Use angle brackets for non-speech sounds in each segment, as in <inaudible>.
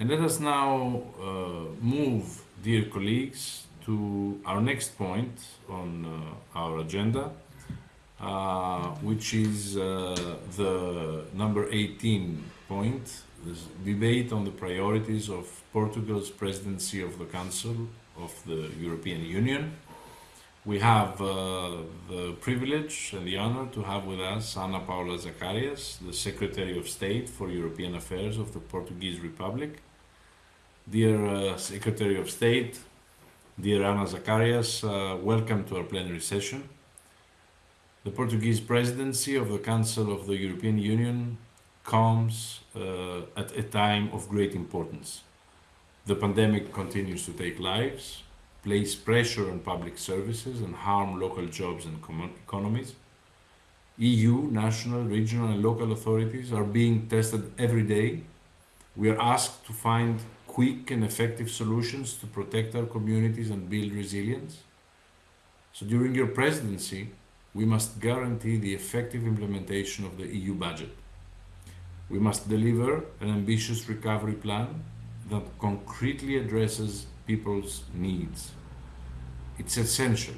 And let us now uh, move, dear colleagues, to our next point on uh, our agenda, uh, which is uh, the number 18 point, this debate on the priorities of Portugal's presidency of the Council of the European Union. We have uh, the privilege and the honor to have with us Ana Paula Zacarias, the Secretary of State for European Affairs of the Portuguese Republic. Dear uh, Secretary of State, dear Ana Zacarias, uh, welcome to our plenary session. The Portuguese presidency of the Council of the European Union comes uh, at a time of great importance. The pandemic continues to take lives, place pressure on public services and harm local jobs and economies. EU, national, regional and local authorities are being tested every day. We are asked to find quick and effective solutions to protect our communities and build resilience. So during your presidency, we must guarantee the effective implementation of the EU budget. We must deliver an ambitious recovery plan that concretely addresses people's needs. It's essential,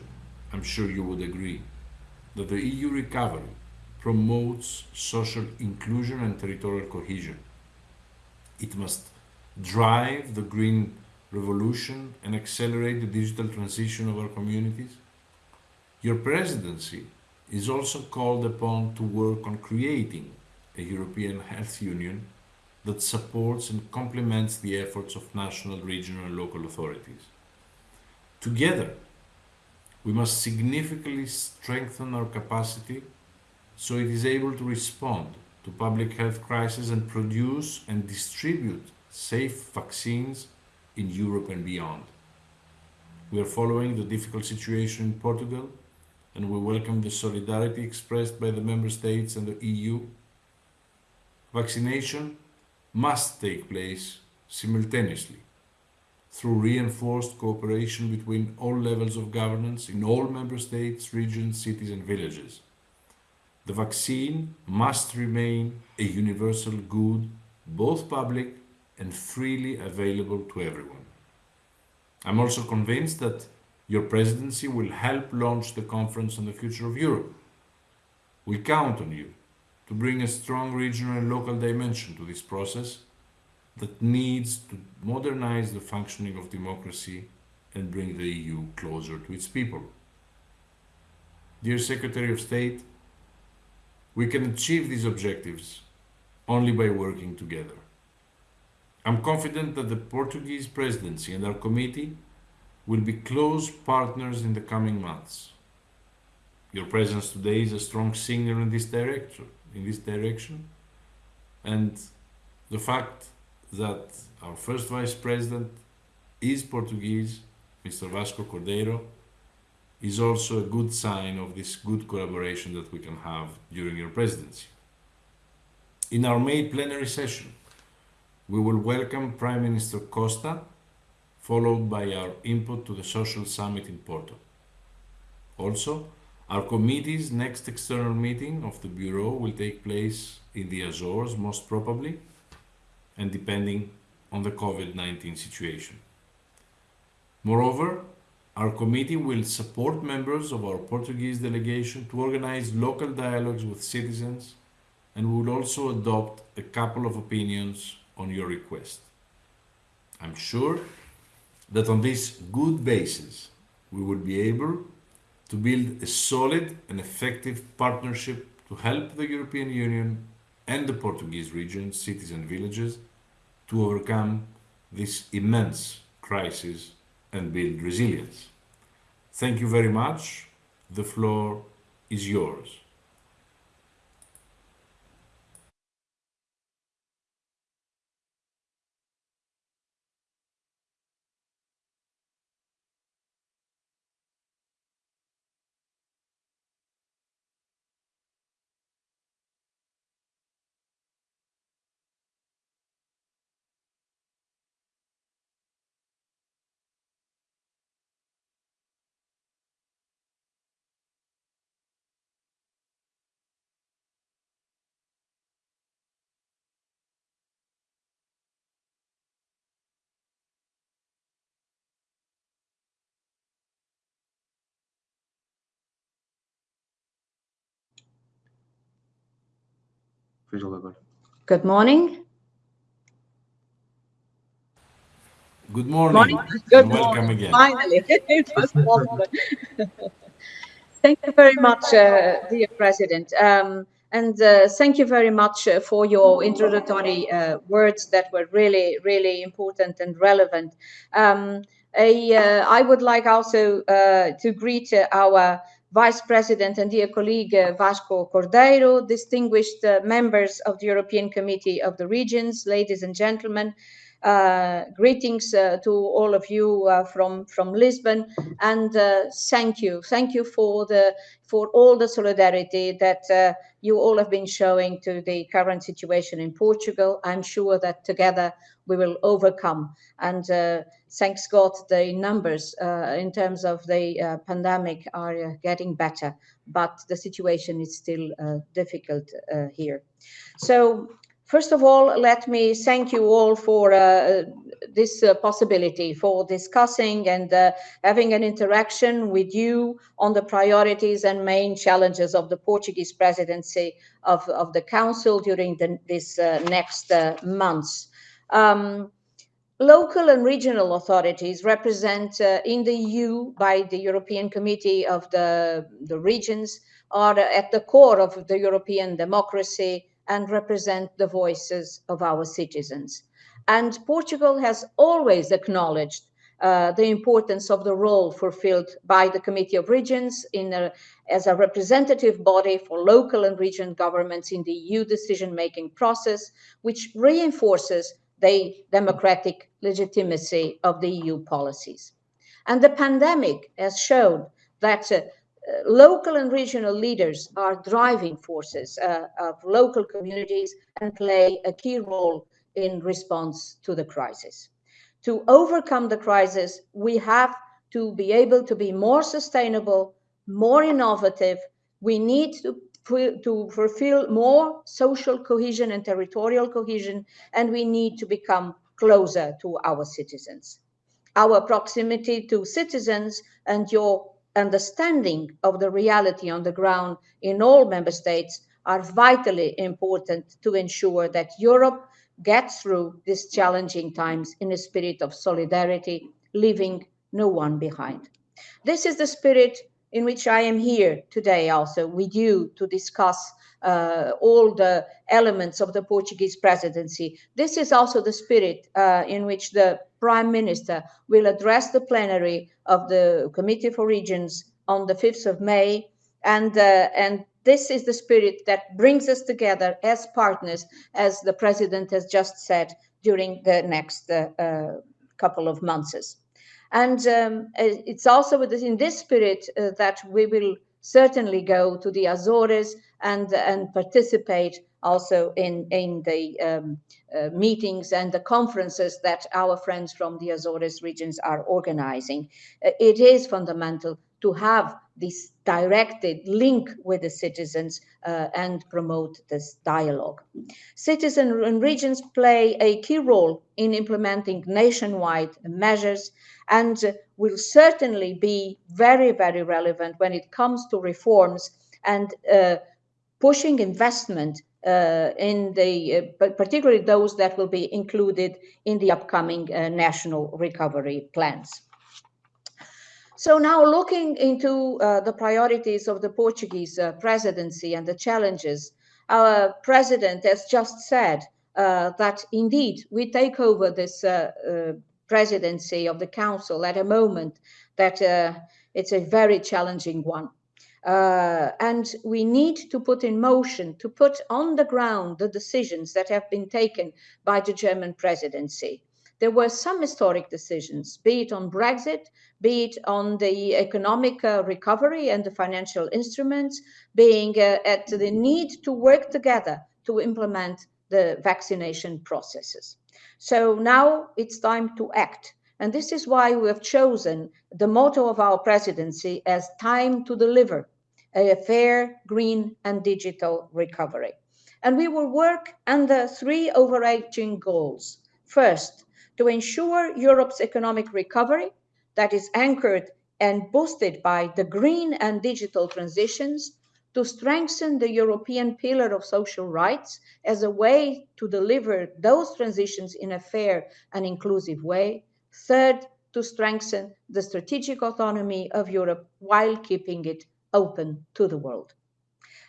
I'm sure you would agree, that the EU recovery promotes social inclusion and territorial cohesion. It must drive the green revolution and accelerate the digital transition of our communities your presidency is also called upon to work on creating a European health union that supports and complements the efforts of national, regional and local authorities. Together, we must significantly strengthen our capacity so it is able to respond to public health crises and produce and distribute safe vaccines in Europe and beyond. We are following the difficult situation in Portugal and we welcome the solidarity expressed by the Member States and the EU. Vaccination must take place simultaneously through reinforced cooperation between all levels of governance in all Member States, regions, cities and villages. The vaccine must remain a universal good, both public and freely available to everyone. I'm also convinced that your presidency will help launch the Conference on the Future of Europe. We count on you to bring a strong regional and local dimension to this process that needs to modernize the functioning of democracy and bring the EU closer to its people. Dear Secretary of State, we can achieve these objectives only by working together. I'm confident that the Portuguese presidency and our committee will be close partners in the coming months. Your presence today is a strong signal in this direction, in this direction, and the fact that our first vice president is Portuguese, Mr. Vasco Cordeiro, is also a good sign of this good collaboration that we can have during your presidency. In our May plenary session, we will welcome Prime Minister Costa followed by our input to the social summit in Porto. Also, our committee's next external meeting of the Bureau will take place in the Azores, most probably, and depending on the COVID-19 situation. Moreover, our committee will support members of our Portuguese delegation to organize local dialogues with citizens and will also adopt a couple of opinions on your request. I'm sure that on this good basis we will be able to build a solid and effective partnership to help the European Union and the Portuguese regions, cities and villages to overcome this immense crisis and build resilience. Thank you very much. The floor is yours. Good morning. Good morning. Morning. Good Welcome morning. again. Finally. <laughs> It was possible. Thank you very much, uh, dear President. Um, and uh, thank you very much uh, for your introductory uh, words that were really, really important and relevant. Um, I, uh, I would like also uh, to greet uh, our Vice President and dear colleague Vasco Cordeiro, distinguished members of the European Committee of the Regions, ladies and gentlemen. Uh, greetings uh, to all of you uh, from from Lisbon, and thank you, thank you for the for all the solidarity that you all have been showing to the current situation in Portugal. I'm sure that together we will overcome. And uh, thanks God, the numbers uh, in terms of the uh, pandemic are getting better, but the situation is still difficult here. So First of all, let me thank you all for uh, this uh, possibility for discussing and uh, having an interaction with you on the priorities and main challenges of the Portuguese presidency of, of the Council during the, this uh, next uh, months. Um, local and regional authorities represent uh, in the EU by the European Committee of the, the Regions are at the core of the European democracy and represent the voices of our citizens. And Portugal has always acknowledged uh, the importance of the role fulfilled by the Committee of Regions a, as a representative body for local and regional governments in the EU decision-making process, which reinforces the democratic legitimacy of the EU policies. And the pandemic has shown that uh, local and regional leaders are driving forces uh, of local communities and play a key role in response to the crisis. To overcome the crisis, we have to be able to be more sustainable, more innovative. We need to, to fulfill more social cohesion and territorial cohesion, and we need to become closer to our citizens. Our proximity to citizens and your understanding of the reality on the ground in all member states are vitally important to ensure that Europe gets through these challenging times in a spirit of solidarity, leaving no one behind. This is the spirit in which I am here today also with you to discuss uh, all the elements of the Portuguese presidency. This is also the spirit uh, in which the Prime Minister will address the plenary of the Committee for Regions on the 5th of May. And, uh, and this is the spirit that brings us together as partners, as the President has just said, during the next uh, uh, couple of months. And um, it's also in this spirit uh, that we will certainly go to the Azores and, and participate also in, in the um, uh, meetings and the conferences that our friends from the Azores regions are organizing. Uh, it is fundamental to have this directed link with the citizens uh, and promote this dialogue. Citizens and regions play a key role in implementing nationwide measures and will certainly be very, very relevant when it comes to reforms and uh, pushing investment uh, in the, uh, particularly those that will be included in the upcoming uh, national recovery plans. So now looking into uh, the priorities of the Portuguese uh, presidency and the challenges, our president has just said uh, that indeed we take over this uh, uh, presidency of the council at a moment that uh, it's a very challenging one. and we need to put in motion, to put on the ground the decisions that have been taken by the German presidency there were some historic decisions, be it on Brexit, be it on the economic uh, recovery and the financial instruments, being uh, at the need to work together to implement the vaccination processes. So now it's time to act. And this is why we have chosen the motto of our presidency as time to deliver a fair, green and digital recovery. And we will work under three overarching goals. First, to ensure Europe's economic recovery that is anchored and boosted by the green and digital transitions, to strengthen the European pillar of social rights as a way to deliver those transitions in a fair and inclusive way. Third, to strengthen the strategic autonomy of Europe while keeping it open to the world.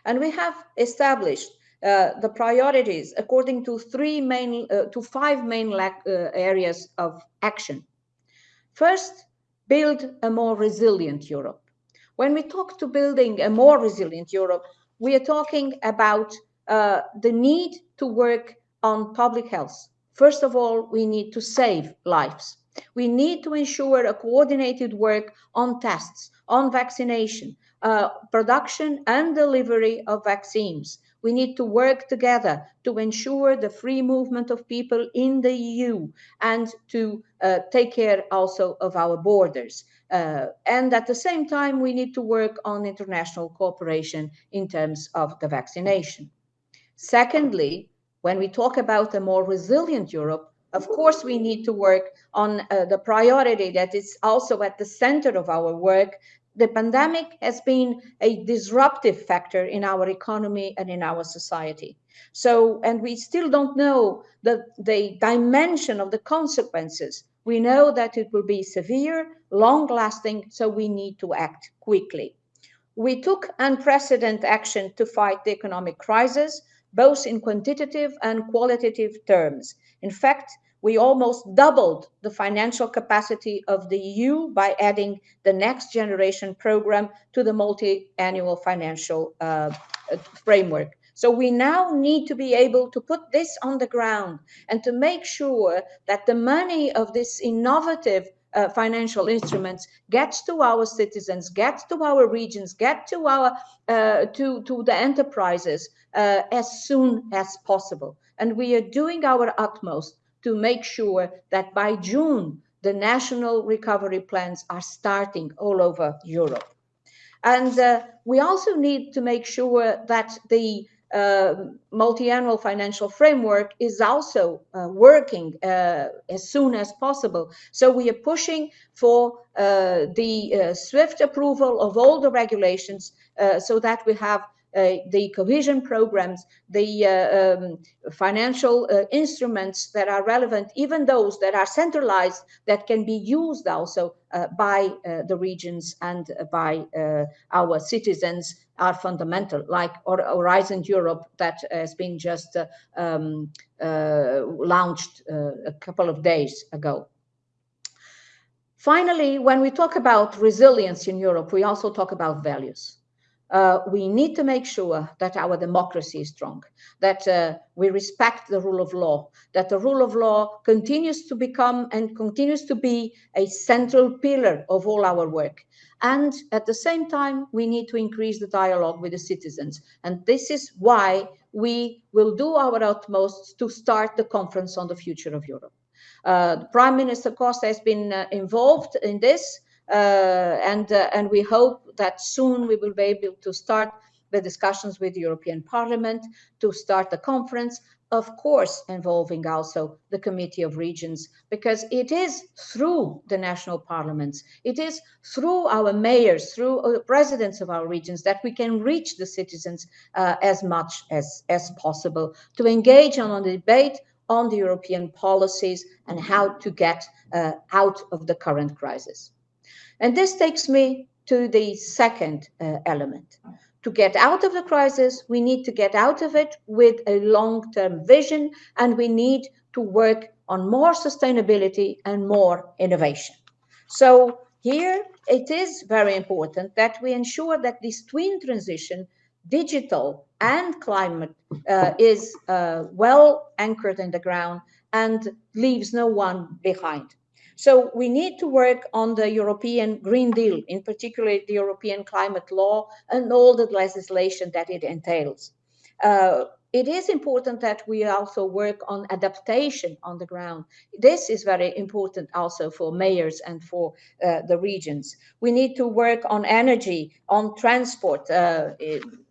And we have established uh, the priorities according to three main, uh, to five main uh, areas of action. First, build a more resilient Europe. When we talk to building a more resilient Europe, we are talking about uh, the need to work on public health. First of all, we need to save lives. We need to ensure a coordinated work on tests, on vaccination, uh, production and delivery of vaccines. We need to work together to ensure the free movement of people in the EU and to uh, take care also of our borders. Uh, and at the same time, we need to work on international cooperation in terms of the vaccination. Secondly, when we talk about a more resilient Europe, of course, we need to work on uh, the priority that is also at the center of our work, the pandemic has been a disruptive factor in our economy and in our society. So, and we still don't know the, the dimension of the consequences. We know that it will be severe, long lasting, so we need to act quickly. We took unprecedented action to fight the economic crisis, both in quantitative and qualitative terms. In fact, we almost doubled the financial capacity of the EU by adding the next generation program to the multi-annual financial uh, framework. So we now need to be able to put this on the ground and to make sure that the money of this innovative uh, financial instruments gets to our citizens, gets to our regions, get to our uh, to to the enterprises uh, as soon as possible. And we are doing our utmost to make sure that by June, the national recovery plans are starting all over Europe. And uh, we also need to make sure that the uh, multi-annual financial framework is also uh, working uh, as soon as possible. So we are pushing for uh, the uh, swift approval of all the regulations uh, so that we have the cohesion programs, the uh, um, financial uh, instruments that are relevant, even those that are centralized, that can be used also by the regions and by our citizens are fundamental, like Horizon Europe that has been just um, launched a couple of days ago. Finally, when we talk about resilience in Europe, we also talk about values uh, we need to make sure that our democracy is strong, that uh, we respect the rule of law, that the rule of law continues to become and continues to be a central pillar of all our work. And at the same time, we need to increase the dialogue with the citizens. And this is why we will do our utmost to start the conference on the future of Europe. Uh, Prime Minister Costa has been uh, involved in this. Uh, and uh, and we hope that soon we will be able to start the discussions with the European Parliament to start the conference, of course, involving also the Committee of Regions, because it is through the national parliaments, it is through our mayors, through the uh, presidents of our regions that we can reach the citizens uh, as much as, as possible to engage on a debate on the European policies and how to get uh, out of the current crisis. And this takes me to the second uh, element. To get out of the crisis, we need to get out of it with a long-term vision, and we need to work on more sustainability and more innovation. So here it is very important that we ensure that this twin transition, digital and climate, uh, is uh, well anchored in the ground and leaves no one behind. So we need to work on the European Green Deal, in particular the European climate law and all the legislation that it entails. Uh, it is important that we also work on adaptation on the ground. This is very important also for mayors and for uh, the regions. We need to work on energy, on transport, uh,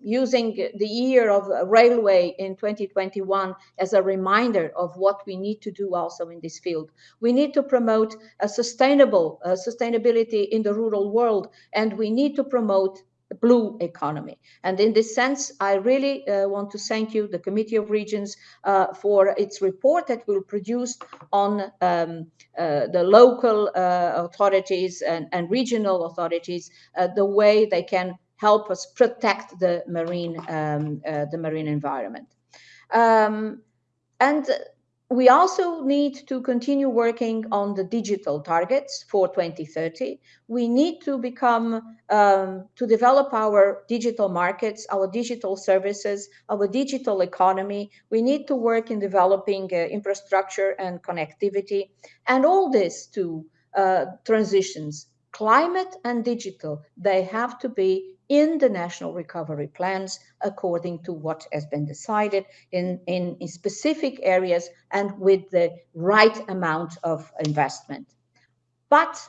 using the year of railway in 2021 as a reminder of what we need to do also in this field. We need to promote a sustainable uh, sustainability in the rural world, and we need to promote blue economy. And in this sense, I really uh, want to thank you, the Committee of Regions, uh, for its report that will produce on um, uh, the local uh, authorities and, and, regional authorities, uh, the way they can help us protect the marine, um, uh, the marine environment. Um, and we also need to continue working on the digital targets for 2030. We need to become, um, to develop our digital markets, our digital services, our digital economy. We need to work in developing uh, infrastructure and connectivity, and all this to uh, transitions, climate and digital, they have to be in the national recovery plans according to what has been decided in, in, in, specific areas and with the right amount of investment. But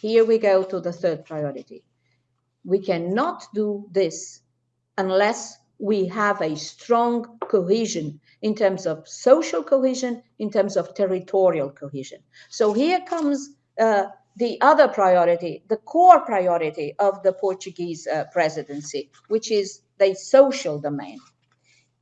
here we go to the third priority. We cannot do this unless we have a strong cohesion in terms of social cohesion, in terms of territorial cohesion. So here comes uh, the other priority, the core priority of the Portuguese uh, presidency, which is the social domain.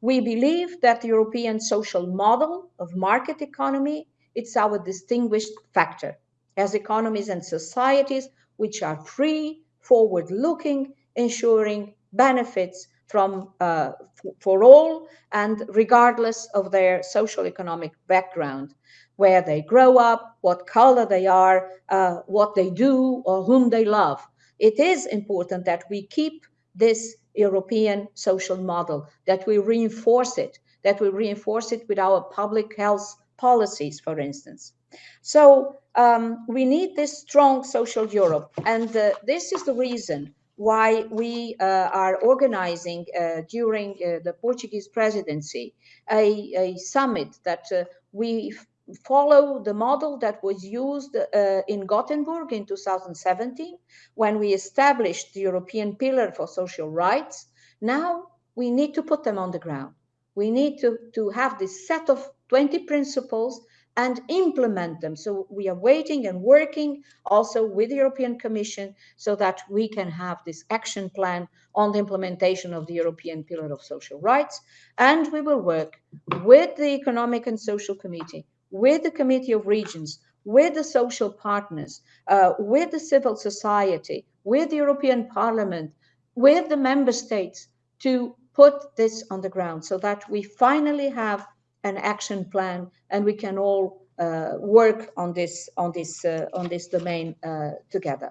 We believe that the European social model of market economy, it's our distinguished factor as economies and societies which are free, forward-looking, ensuring benefits from uh, for all and regardless of their social economic background where they grow up, what color they are, uh, what they do, or whom they love. It is important that we keep this European social model, that we reinforce it, that we reinforce it with our public health policies, for instance. So um, we need this strong social Europe. And uh, this is the reason why we uh, are organizing uh, during uh, the Portuguese presidency a, a summit that we follow the model that was used uh, in Gothenburg in 2017 when we established the European Pillar for Social Rights. Now we need to put them on the ground. We need to, to have this set of 20 principles and implement them. So we are waiting and working also with the European Commission so that we can have this action plan on the implementation of the European Pillar of Social Rights. And we will work with the Economic and Social Committee, with the Committee of Regions, with the social partners, uh, with the civil society, with the European Parliament, with the member states to put this on the ground so that we finally have an action plan and we can all uh, work on this on this uh, on this domain uh, together.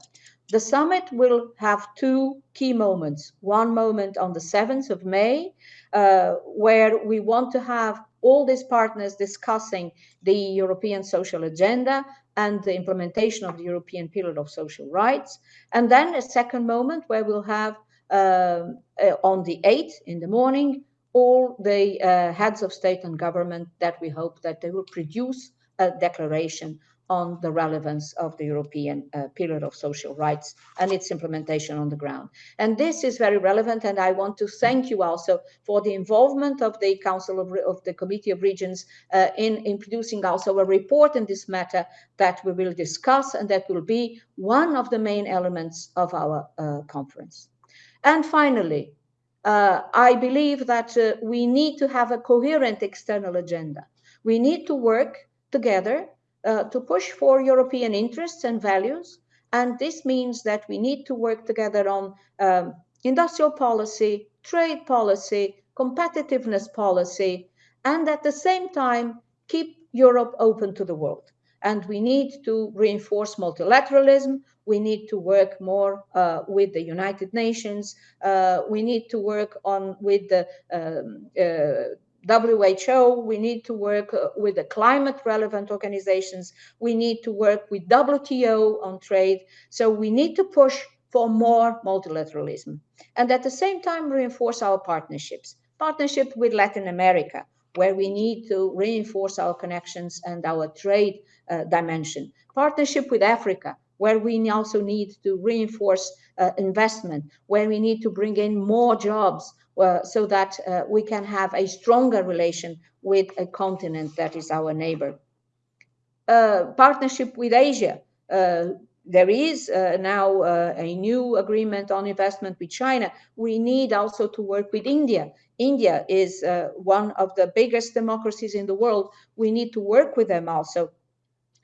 The summit will have two key moments. One moment on the 7th of May, uh, where we want to have all these partners discussing the European social agenda and the implementation of the European Pillar of Social Rights. And then a second moment where we'll have uh, uh, on the 8th in the morning, all the uh, heads of state and government that we hope that they will produce a declaration on the relevance of the European uh, Pillar of Social Rights and its implementation on the ground. And this is very relevant, and I want to thank you also for the involvement of the Council of, of the Committee of Regions uh, in, in producing also a report in this matter that we will discuss and that will be one of the main elements of our uh, conference. And finally, uh, I believe that uh, we need to have a coherent external agenda. We need to work together uh, to push for European interests and values. And this means that we need to work together on um, industrial policy, trade policy, competitiveness policy, and at the same time, keep Europe open to the world. And we need to reinforce multilateralism. We need to work more uh, with the United Nations. Uh, we need to work on with the um, uh, WHO, we need to work uh, with the climate relevant organizations. We need to work with WTO on trade. So we need to push for more multilateralism. And at the same time, reinforce our partnerships. Partnership with Latin America, where we need to reinforce our connections and our trade uh, dimension. Partnership with Africa, where we also need to reinforce uh, investment, where we need to bring in more jobs, uh, so that uh, we can have a stronger relation with a continent that is our neighbor. Uh, partnership with Asia, uh, there is now a new agreement on investment with China. We need also to work with India. India is uh, one of the biggest democracies in the world. We need to work with them also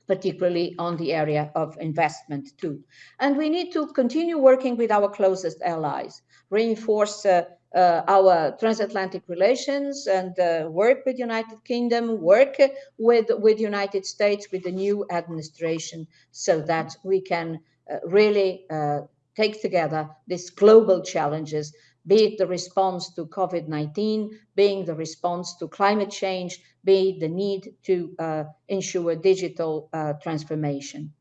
particularly on the area of investment too. And we need to continue working with our closest allies, reinforce uh, uh, our transatlantic relations and uh, work with United Kingdom, work with, with United States, with the new administration, so that we can uh, really uh, take together these global challenges be it the response to COVID-19, being the response to climate change, be it the need to uh, ensure digital uh, transformation.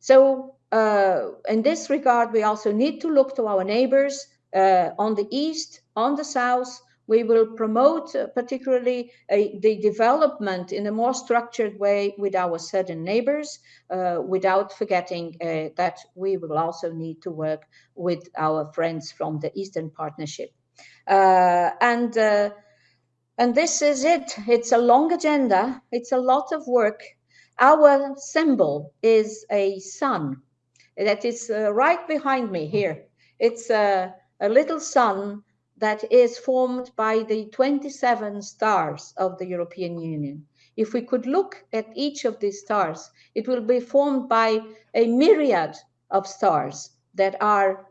So uh, in this regard, we also need to look to our neighbors uh, on the east, on the south. We will promote uh, particularly the development in a more structured way with our southern neighbors, uh, without forgetting that we will also need to work with our friends from the Eastern Partnership. and and this is it. It's a long agenda. It's a lot of work. Our symbol is a sun that is uh, right behind me here. It's a, a little sun that is formed by the 27 stars of the European Union. If we could look at each of these stars, it will be formed by a myriad of stars that are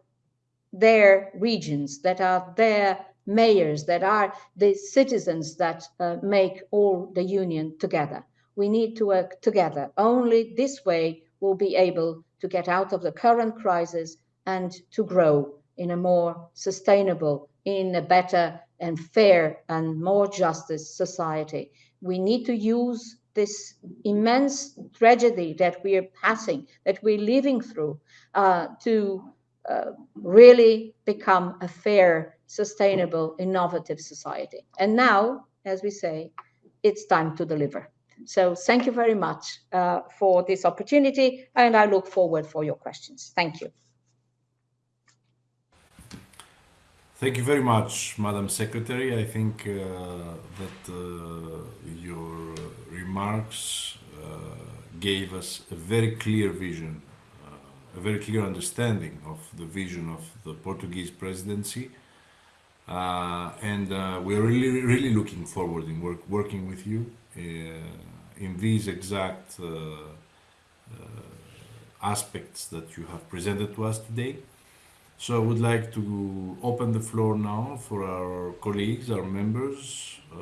their regions, that are their mayors, that are the citizens that uh, make all the union together. We need to work together. Only this way we'll be able to get out of the current crisis and to grow in a more sustainable, in a better and fair and more justice society. We need to use this immense tragedy that we are passing, that we're living through, uh, to uh, really become a fair sustainable, innovative society. And now, as we say, it's time to deliver. So thank you very much uh, for this opportunity, and I look forward for your questions. Thank you. Thank you very much, Madam Secretary. I think uh, that uh, your remarks uh, gave us a very clear vision, uh, a very clear understanding of the vision of the Portuguese presidency uh, and uh, we're really, really looking forward in work, working with you in these exact aspects that you have presented to us today. So I would like to open the floor now for our colleagues, our members uh,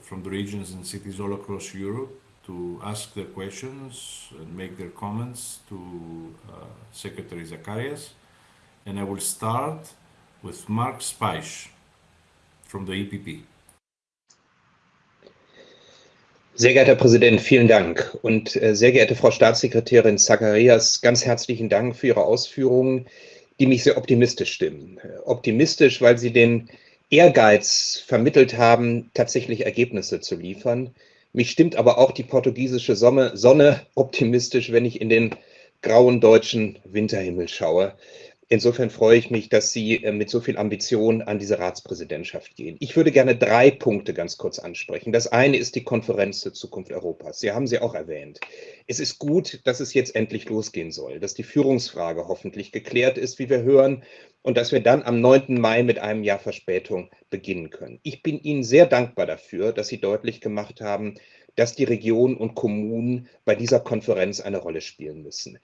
from the regions and cities all across Europe to ask their questions and make their comments to Secretary Zacharias. And I will start with Mark Speisch from the EPP. Sehr geehrter Herr Präsident, vielen Dank. Und äh, sehr geehrte Frau Staatssekretärin Zacharias, ganz herzlichen Dank für Ihre Ausführungen, die mich sehr optimistisch stimmen. Optimistisch, weil Sie den Ehrgeiz vermittelt haben, tatsächlich Ergebnisse zu liefern. Mich stimmt aber auch die portugiesische Sonne, Sonne optimistisch, wenn ich in den grauen deutschen Winterhimmel schaue. Insofern freue ich mich, dass Sie äh, mit so viel Ambition an diese Ratspräsidentschaft gehen. Ich würde gerne drei Punkte ganz kurz ansprechen. Das eine ist die Konferenz zur Zukunft Europas. Sie haben sie auch erwähnt. Es ist gut, dass es jetzt endlich losgehen soll, dass die Führungsfrage hoffentlich geklärt ist, wie wir hören, und dass wir dann am 9. Mai mit einem Jahr Verspätung beginnen können. Ich bin Ihnen sehr dankbar dafür, dass Sie deutlich gemacht haben, dass die Regionen und Kommunen bei dieser Konferenz eine Rolle spielen müssen.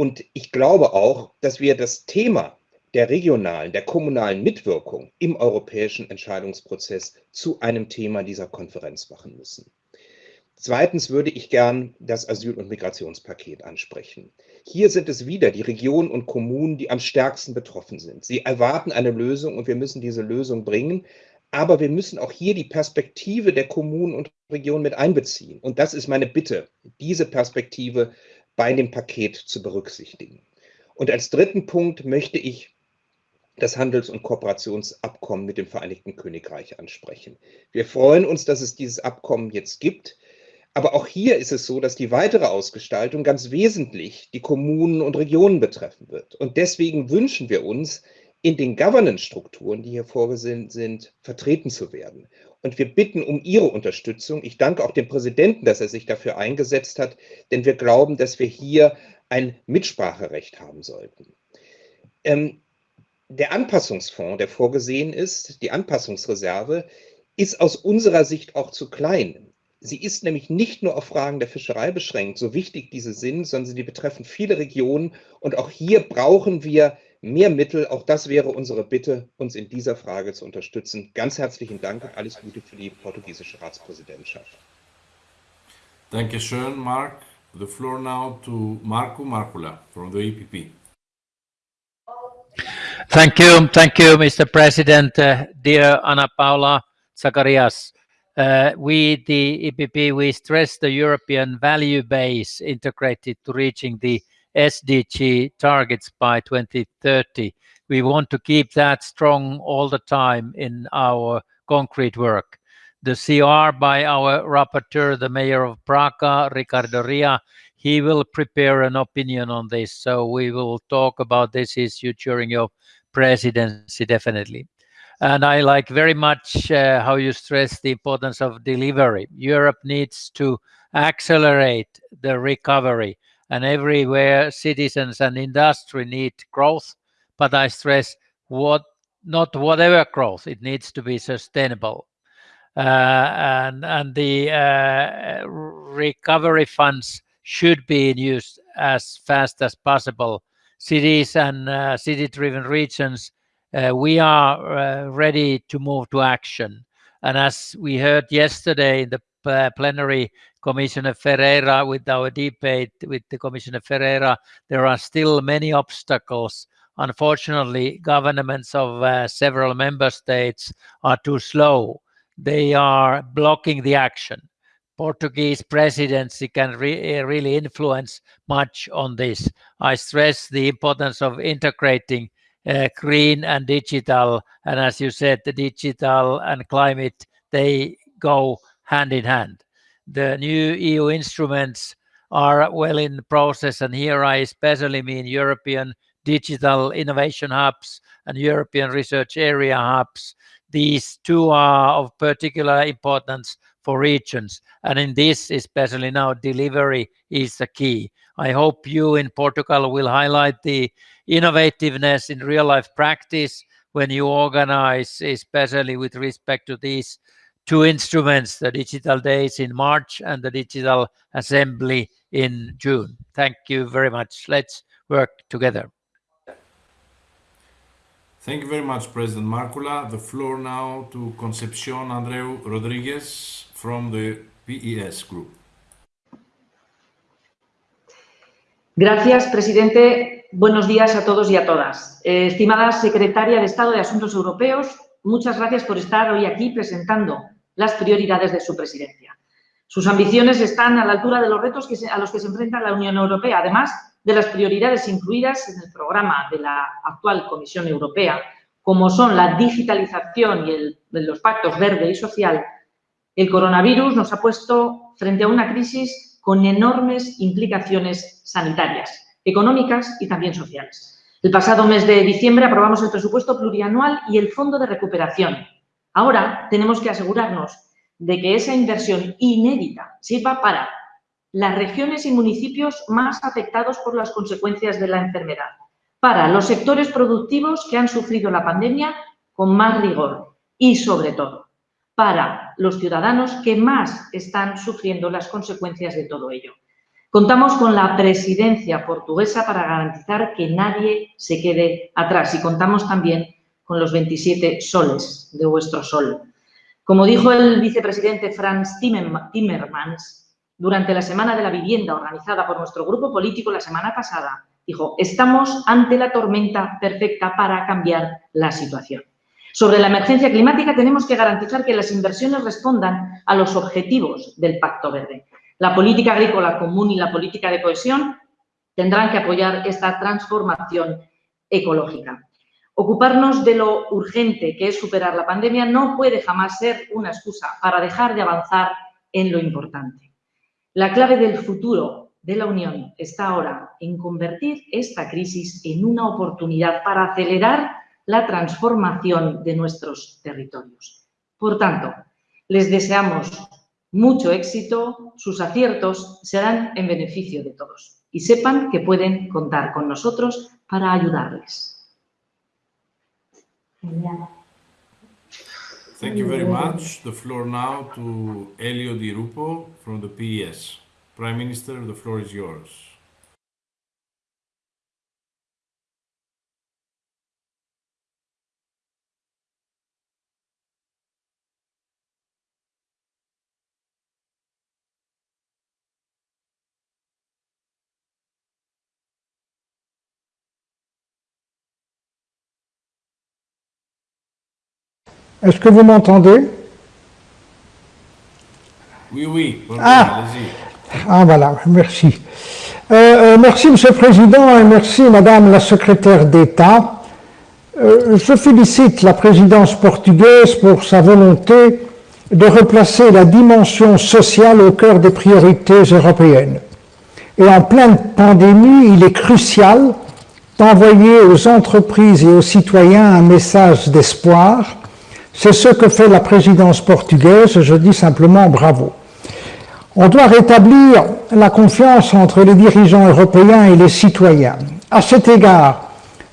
Und ich glaube auch, dass wir das Thema der regionalen, der kommunalen Mitwirkung im europäischen Entscheidungsprozess zu einem Thema dieser Konferenz machen müssen. Zweitens würde ich gern das Asyl- und Migrationspaket ansprechen. Hier sind es wieder die Regionen und Kommunen, die am stärksten betroffen sind. Sie erwarten eine Lösung und wir müssen diese Lösung bringen. Aber wir müssen auch hier die Perspektive der Kommunen und Regionen mit einbeziehen. Und das ist meine Bitte, diese Perspektive bei dem Paket zu berücksichtigen. Und als dritten Punkt möchte ich das Handels- und Kooperationsabkommen mit dem Vereinigten Königreich ansprechen. Wir freuen uns, dass es dieses Abkommen jetzt gibt. Aber auch hier ist es so, dass die weitere Ausgestaltung ganz wesentlich die Kommunen und Regionen betreffen wird. Und deswegen wünschen wir uns, in den Governance-Strukturen, die hier vorgesehen sind, vertreten zu werden. Und wir bitten um Ihre Unterstützung. Ich danke auch dem Präsidenten, dass er sich dafür eingesetzt hat, denn wir glauben, dass wir hier ein Mitspracherecht haben sollten. Ähm, der Anpassungsfonds, der vorgesehen ist, die Anpassungsreserve, ist aus unserer Sicht auch zu klein. Sie ist nämlich nicht nur auf Fragen der Fischerei beschränkt, so wichtig diese sind, sondern sie betreffen viele Regionen. Und auch hier brauchen wir mehr Mittel. Auch das wäre unsere Bitte, uns in dieser Frage zu unterstützen. Ganz herzlichen Dank und alles Gute für die portugiesische Ratspräsidentschaft. Dankeschön, Mark. The floor now to Marco Markula from the EPP. Thank you, thank you, Mr. President. Uh, dear Ana Paula Zacharias, uh, we, the EPP, we stress the European value base integrated to reaching the SDG targets by 2030. We want to keep that strong all the time in our concrete work. The CR by our rapporteur, the mayor of Braga, Ricardo Rio, he will prepare an opinion on this. So we will talk about this issue during your presidency, definitely. And I like very much uh, how you stress the importance of delivery. Europe needs to accelerate the recovery and everywhere citizens and industry need growth, but I stress what not whatever growth, it needs to be sustainable. Uh, and, and the uh, recovery funds should be used as fast as possible. Cities and uh, city-driven regions, uh, we are uh, ready to move to action. And as we heard yesterday in the plenary, Commissioner Ferreira, with our debate with the Commissioner Ferreira, there are still many obstacles. Unfortunately, governments of uh, several member states are too slow. They are blocking the action. Portuguese presidency can re really influence much on this. I stress the importance of integrating uh, green and digital, and as you said, the digital and climate, they go hand in hand the new EU instruments are well in process, and here I especially mean European digital innovation hubs and European research area hubs. These two are of particular importance for regions, and in this, especially now, delivery is the key. I hope you in Portugal will highlight the innovativeness in real life practice when you organize, especially with respect to these two instruments, the Digital Days in March and the Digital Assembly in June. Thank you very much. Let's work together. Thank you very much, President Markula. The floor now to Concepcion Andreu Rodriguez from the PES Group. Gracias, presidente. Buenos días a todos y a todas. Eh, estimada secretaria de Estado de Asuntos Europeos, muchas gracias por estar hoy aquí presentando las prioridades de su presidencia. Sus ambiciones están a la altura de los retos a los que se enfrenta la Unión Europea, además de las prioridades incluidas en el programa de la actual Comisión Europea, como son la digitalización y los pactos verde y social, el coronavirus nos ha puesto frente a una crisis con enormes implicaciones sanitarias, económicas y también sociales. El pasado mes de diciembre aprobamos el presupuesto plurianual y el Fondo de Recuperación, Ahora tenemos que asegurarnos de que esa inversión inédita sirva para las regiones y municipios más afectados por las consecuencias de la enfermedad, para los sectores productivos que han sufrido la pandemia con más rigor y, sobre todo, para los ciudadanos que más están sufriendo las consecuencias de todo ello. Contamos con la presidencia portuguesa para garantizar que nadie se quede atrás y contamos también con los 27 soles de vuestro sol. Como dijo el vicepresidente Franz Timmermans durante la Semana de la Vivienda organizada por nuestro grupo político la semana pasada, dijo, estamos ante la tormenta perfecta para cambiar la situación. Sobre la emergencia climática tenemos que garantizar que las inversiones respondan a los objetivos del Pacto Verde. La política agrícola común y la política de cohesión tendrán que apoyar esta transformación ecológica. Ocuparnos de lo urgente que es superar la pandemia no puede jamás ser una excusa para dejar de avanzar en lo importante. La clave del futuro de la Unión está ahora en convertir esta crisis en una oportunidad para acelerar la transformación de nuestros territorios. Por tanto, Les deseamos mucho éxito, sus aciertos serán en beneficio de todos y sepan que pueden contar con nosotros para ayudarles. Thank you very much. The floor now to Elio Di Rupo from the PES. Prime Minister, the floor is yours. Est-ce que vous m'entendez? Oui, oui. Ah. Ah voilà, merci. Euh, euh, merci Monsieur le Président et merci Madame la Secrétaire d'État. Euh, je félicite la présidence portugaise pour sa volonté de replacer la dimension sociale au cœur des priorités européennes. Et en pleine pandémie, il est crucial d'envoyer aux entreprises et aux citoyens un message d'espoir. C'est ce que fait la présidence portugaise, je dis simplement bravo. On doit rétablir la confiance entre les dirigeants européens et les citoyens. À cet égard,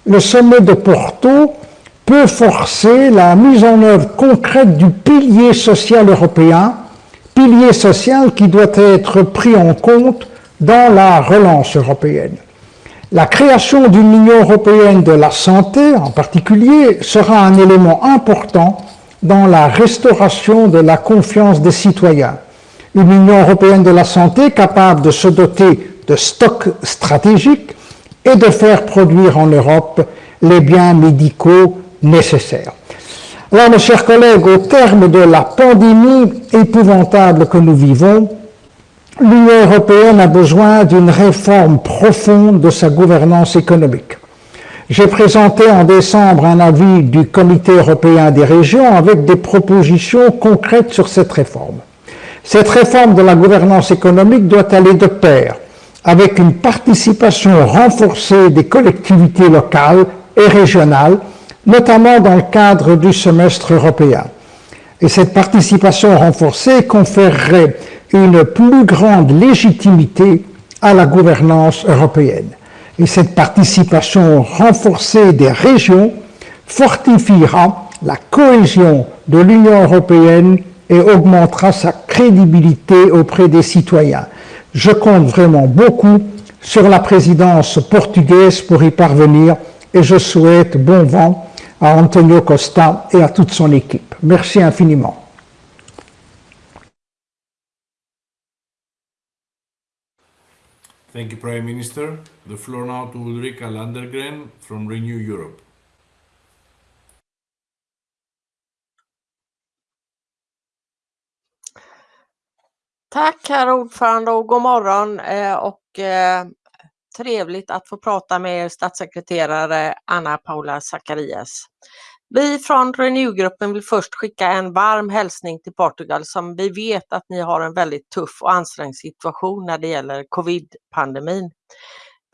le sommet de Porto peut forcer la mise en œuvre concrète du pilier social européen, pilier social qui doit être pris en compte dans la relance européenne. La création d'une Union européenne de la santé, en particulier, sera un élément important dans la restauration de la confiance des citoyens. Une Union européenne de la santé capable de se doter de stocks stratégiques et de faire produire en Europe les biens médicaux nécessaires. Alors, mes chers collègues, au terme de la pandémie épouvantable que nous vivons, l'Union européenne a besoin d'une réforme profonde de sa gouvernance économique. J'ai présenté en décembre un avis du Comité européen des régions avec des propositions concrètes sur cette réforme. Cette réforme de la gouvernance économique doit aller de pair avec une participation renforcée des collectivités locales et régionales, notamment dans le cadre du semestre européen. Et cette participation renforcée conférerait une plus grande légitimité à la gouvernance européenne. Et cette participation renforcée des régions fortifiera la cohésion de l'Union européenne et augmentera sa crédibilité auprès des citoyens. Je compte vraiment beaucoup sur la présidence portugaise pour y parvenir et je souhaite bon vent à Antonio Costa et à toute son équipe. Merci infiniment. The floor now to Ulrika Landergren from Renew Europe. Tack herr ordförande och god morgon eh, och eh, trevligt att få prata med er statssekreterare Anna Paula Zacharias. Vi från Renew-gruppen vill först skicka en varm hälsning till Portugal som vi vet att ni har en väldigt tuff och ansträngd situation när det gäller covid-pandemin.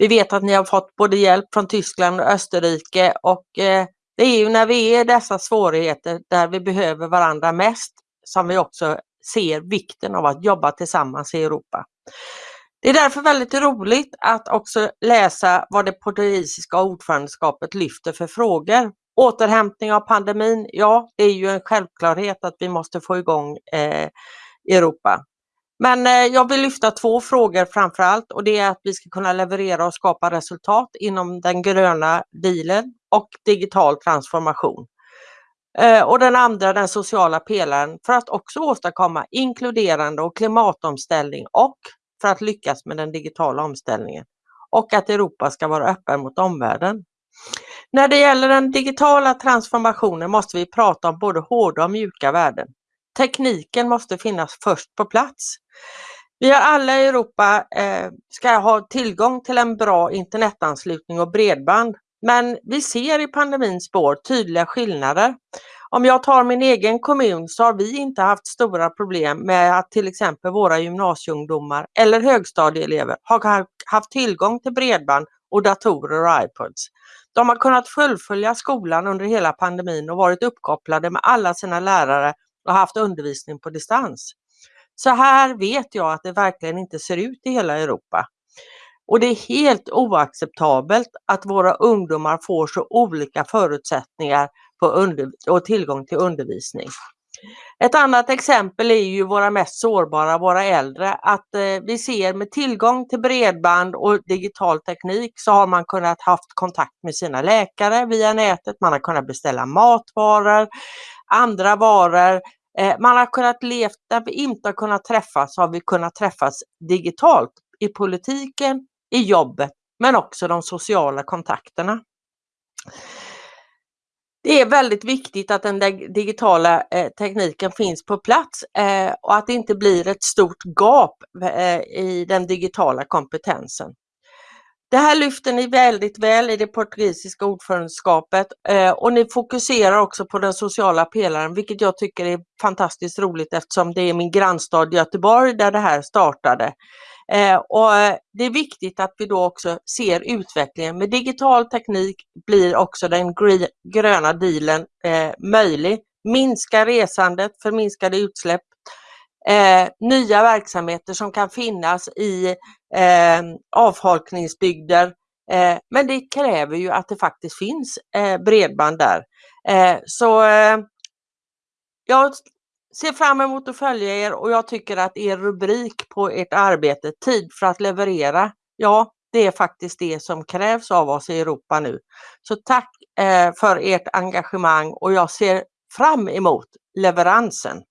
Vi vet att ni har fått både hjälp från Tyskland och Österrike och eh, det är ju när vi är i dessa svårigheter där vi behöver varandra mest som vi också ser vikten av att jobba tillsammans i Europa. Det är därför väldigt roligt att också läsa vad det portugisiska ordförandeskapet lyfter för frågor. Återhämtning av pandemin, ja det är ju en självklarhet att vi måste få igång eh, Europa. Men eh, jag vill lyfta två frågor framför allt och det är att vi ska kunna leverera och skapa resultat inom den gröna dealen och digital transformation. Eh, och den andra den sociala pelaren för att också åstadkomma inkluderande och klimatomställning och för att lyckas med den digitala omställningen. Och att Europa ska vara öppen mot omvärlden. När det gäller den digitala transformationen måste vi prata om både hårda och mjuka värden. Tekniken måste finnas först på plats. Vi har alla i Europa eh, ska ha tillgång till en bra internetanslutning och bredband. Men vi ser i pandemins spår tydliga skillnader. Om jag tar min egen kommun så har vi inte haft stora problem med att till exempel våra gymnasieungdomar eller högstadieelever har haft tillgång till bredband och datorer och iPods. De har kunnat fullfölja skolan under hela pandemin och varit uppkopplade med alla sina lärare och haft undervisning på distans. Så här vet jag att det verkligen inte ser ut i hela Europa. Och det är helt oacceptabelt att våra ungdomar får så olika förutsättningar och tillgång till undervisning. Ett annat exempel är ju våra mest sårbara, våra äldre, att eh, vi ser med tillgång till bredband och digital teknik så har man kunnat haft kontakt med sina läkare via nätet, man har kunnat beställa matvaror, andra varor, eh, man har kunnat leva där vi inte har kunnat träffas, har vi kunnat träffas digitalt i politiken, i jobbet, men också de sociala kontakterna. Det är väldigt viktigt att den digitala eh, tekniken finns på plats eh, och att det inte blir ett stort gap eh, i den digitala kompetensen. Det här lyfter ni väldigt väl i det portugisiska ordförandeskapet eh, och ni fokuserar också på den sociala pelaren, vilket jag tycker är fantastiskt roligt eftersom det är min grannstad Göteborg där det här startade. Eh, och eh, det är viktigt att vi då också ser utvecklingen. Med digital teknik blir också den gröna dealen möjlig. Minska resandet, för minskade utsläpp, eh, nya verksamheter som kan finnas i eh, avfolkningsbygder. Eh, men det kräver ju att det faktiskt finns eh, bredband där. Eh, så eh, jag ser fram emot att följa er och jag tycker att er rubrik på ert arbete, Tid för att leverera, ja, det är faktiskt det som krävs av oss i Europa nu. Så tack för ert engagemang och jag ser fram emot leveransen.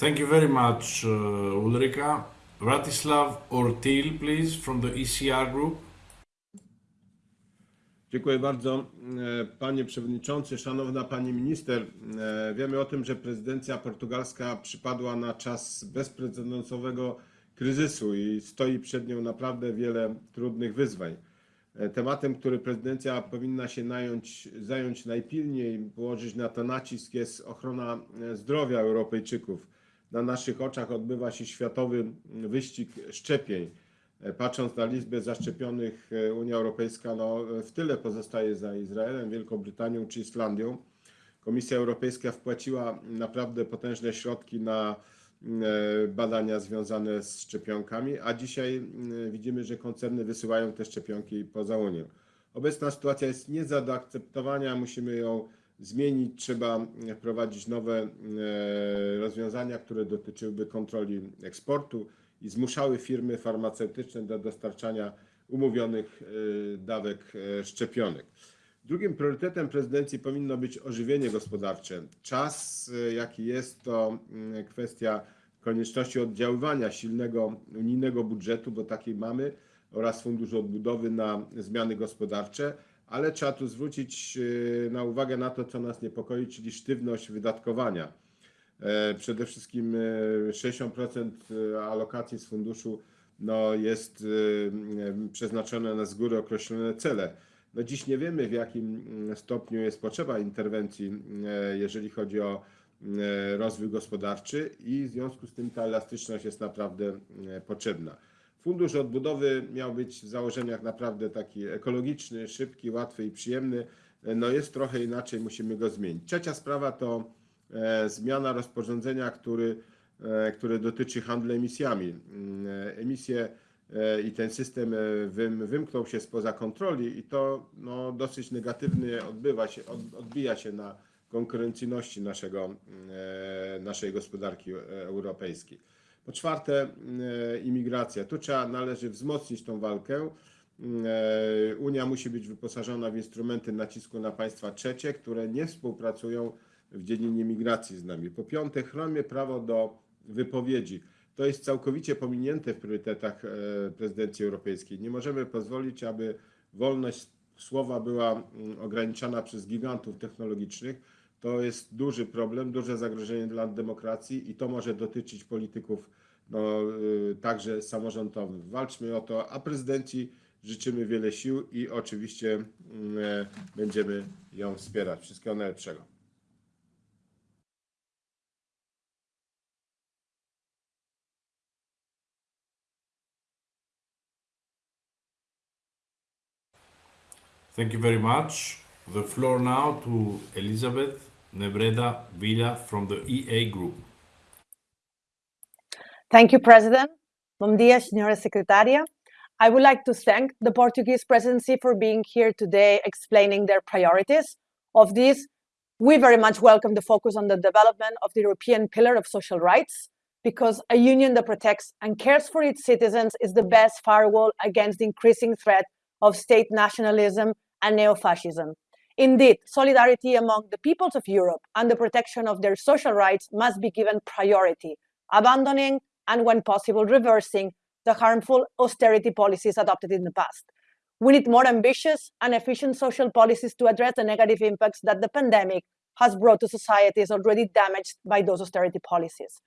Thank you very much, uh, Ulrika. Ratislav Ortil, please, from the ECR group. Dziękuję bardzo. E, panie Przewodniczący, Szanowna Pani Minister, e, wiemy o tym, że prezydencja portugalska przypadła na czas bezprecedensowego kryzysu i stoi przed nią naprawdę wiele trudnych wyzwań. E, tematem, który prezydencja powinna się nająć, zająć najpilniej, położyć na to nacisk jest ochrona zdrowia Europejczyków. Na naszych oczach odbywa się światowy wyścig szczepień. E, patrząc na liczbę zaszczepionych, e, Unia Europejska no, w tyle pozostaje za Izraelem, Wielką Brytanią czy Islandią. Komisja Europejska wpłaciła naprawdę potężne środki na e, badania związane z szczepionkami, a dzisiaj widzimy, że koncerny wysyłają te szczepionki poza Unię. Obecna sytuacja jest nie do akceptowania, musimy ją zmienić, trzeba wprowadzić nowe rozwiązania, które dotyczyłyby kontroli eksportu, i zmuszały firmy farmaceutyczne do dostarczania umówionych e, dawek e, szczepionek. Drugim priorytetem prezydencji powinno być ożywienie gospodarcze. Czas, e, jaki jest, to mm, kwestia konieczności oddziaływania silnego unijnego budżetu, bo taki mamy, oraz Funduszu Odbudowy na zmiany gospodarcze, ale trzeba tu zwrócić na uwagę na to, co nas niepokoi, czyli sztywność wydatkowania E, przede wszystkim 60% e, alokacji z funduszu no, jest e, przeznaczone na z góry określone cele. No dziś nie wiemy, w jakim mm, stopniu jest potrzeba interwencji, jeżeli chodzi o rozwój gospodarczy i w związku z tym ta elastyczność jest naprawdę potrzebna. Fundusz odbudowy miał być w założeniach naprawdę taki ekologiczny, szybki, łatwy i przyjemny. No jest trochę inaczej, musimy go zmienić. Trzecia sprawa to E, zmiana rozporządzenia, który, e, które dotyczy handlu emisjami. Mm, e, emisje i ten system wym, wymknął się spoza kontroli i to no, dosyć negatywnie odbywa się, odbija się na konkurencyjności naszego, naszej gospodarki europejskiej. Po czwarte, imigracja. Tu trzeba, należy wzmocnić tą walkę. Unia musi być wyposażona w instrumenty nacisku na państwa trzecie, które nie współpracują w dziedzinie migracji z nami. Po piąte, chronimy prawo do wypowiedzi. To jest całkowicie pominięte w priorytetach e, prezydencji europejskiej. Nie możemy pozwolić, aby wolność słowa była mm, ograniczana przez gigantów technologicznych. To jest duży problem, duże zagrożenie dla demokracji i to może dotyczyć polityków no, y, także samorządowych. Walczmy o to, a prezydencji życzymy wiele sił i oczywiście mm, e, będziemy ją wspierać. Wszystkiego najlepszego. Thank you very much. the floor now to Elizabeth Nebreda Villa from the EA Group. Thank you, President. Bom dia, Senhora Secretária. I would like to thank the Portuguese presidency for being here today explaining their priorities. Of this, we very much welcome the focus on the development of the European pillar of social rights, because a union that protects and cares for its citizens is the best firewall against the increasing threat of state nationalism and neo-fascism. Indeed, solidarity among the peoples of Europe and the protection of their social rights must be given priority, abandoning and when possible reversing the harmful austerity policies adopted in the past. We need more ambitious and efficient social policies to address the negative impacts that the pandemic has brought to societies already damaged by those austerity policies.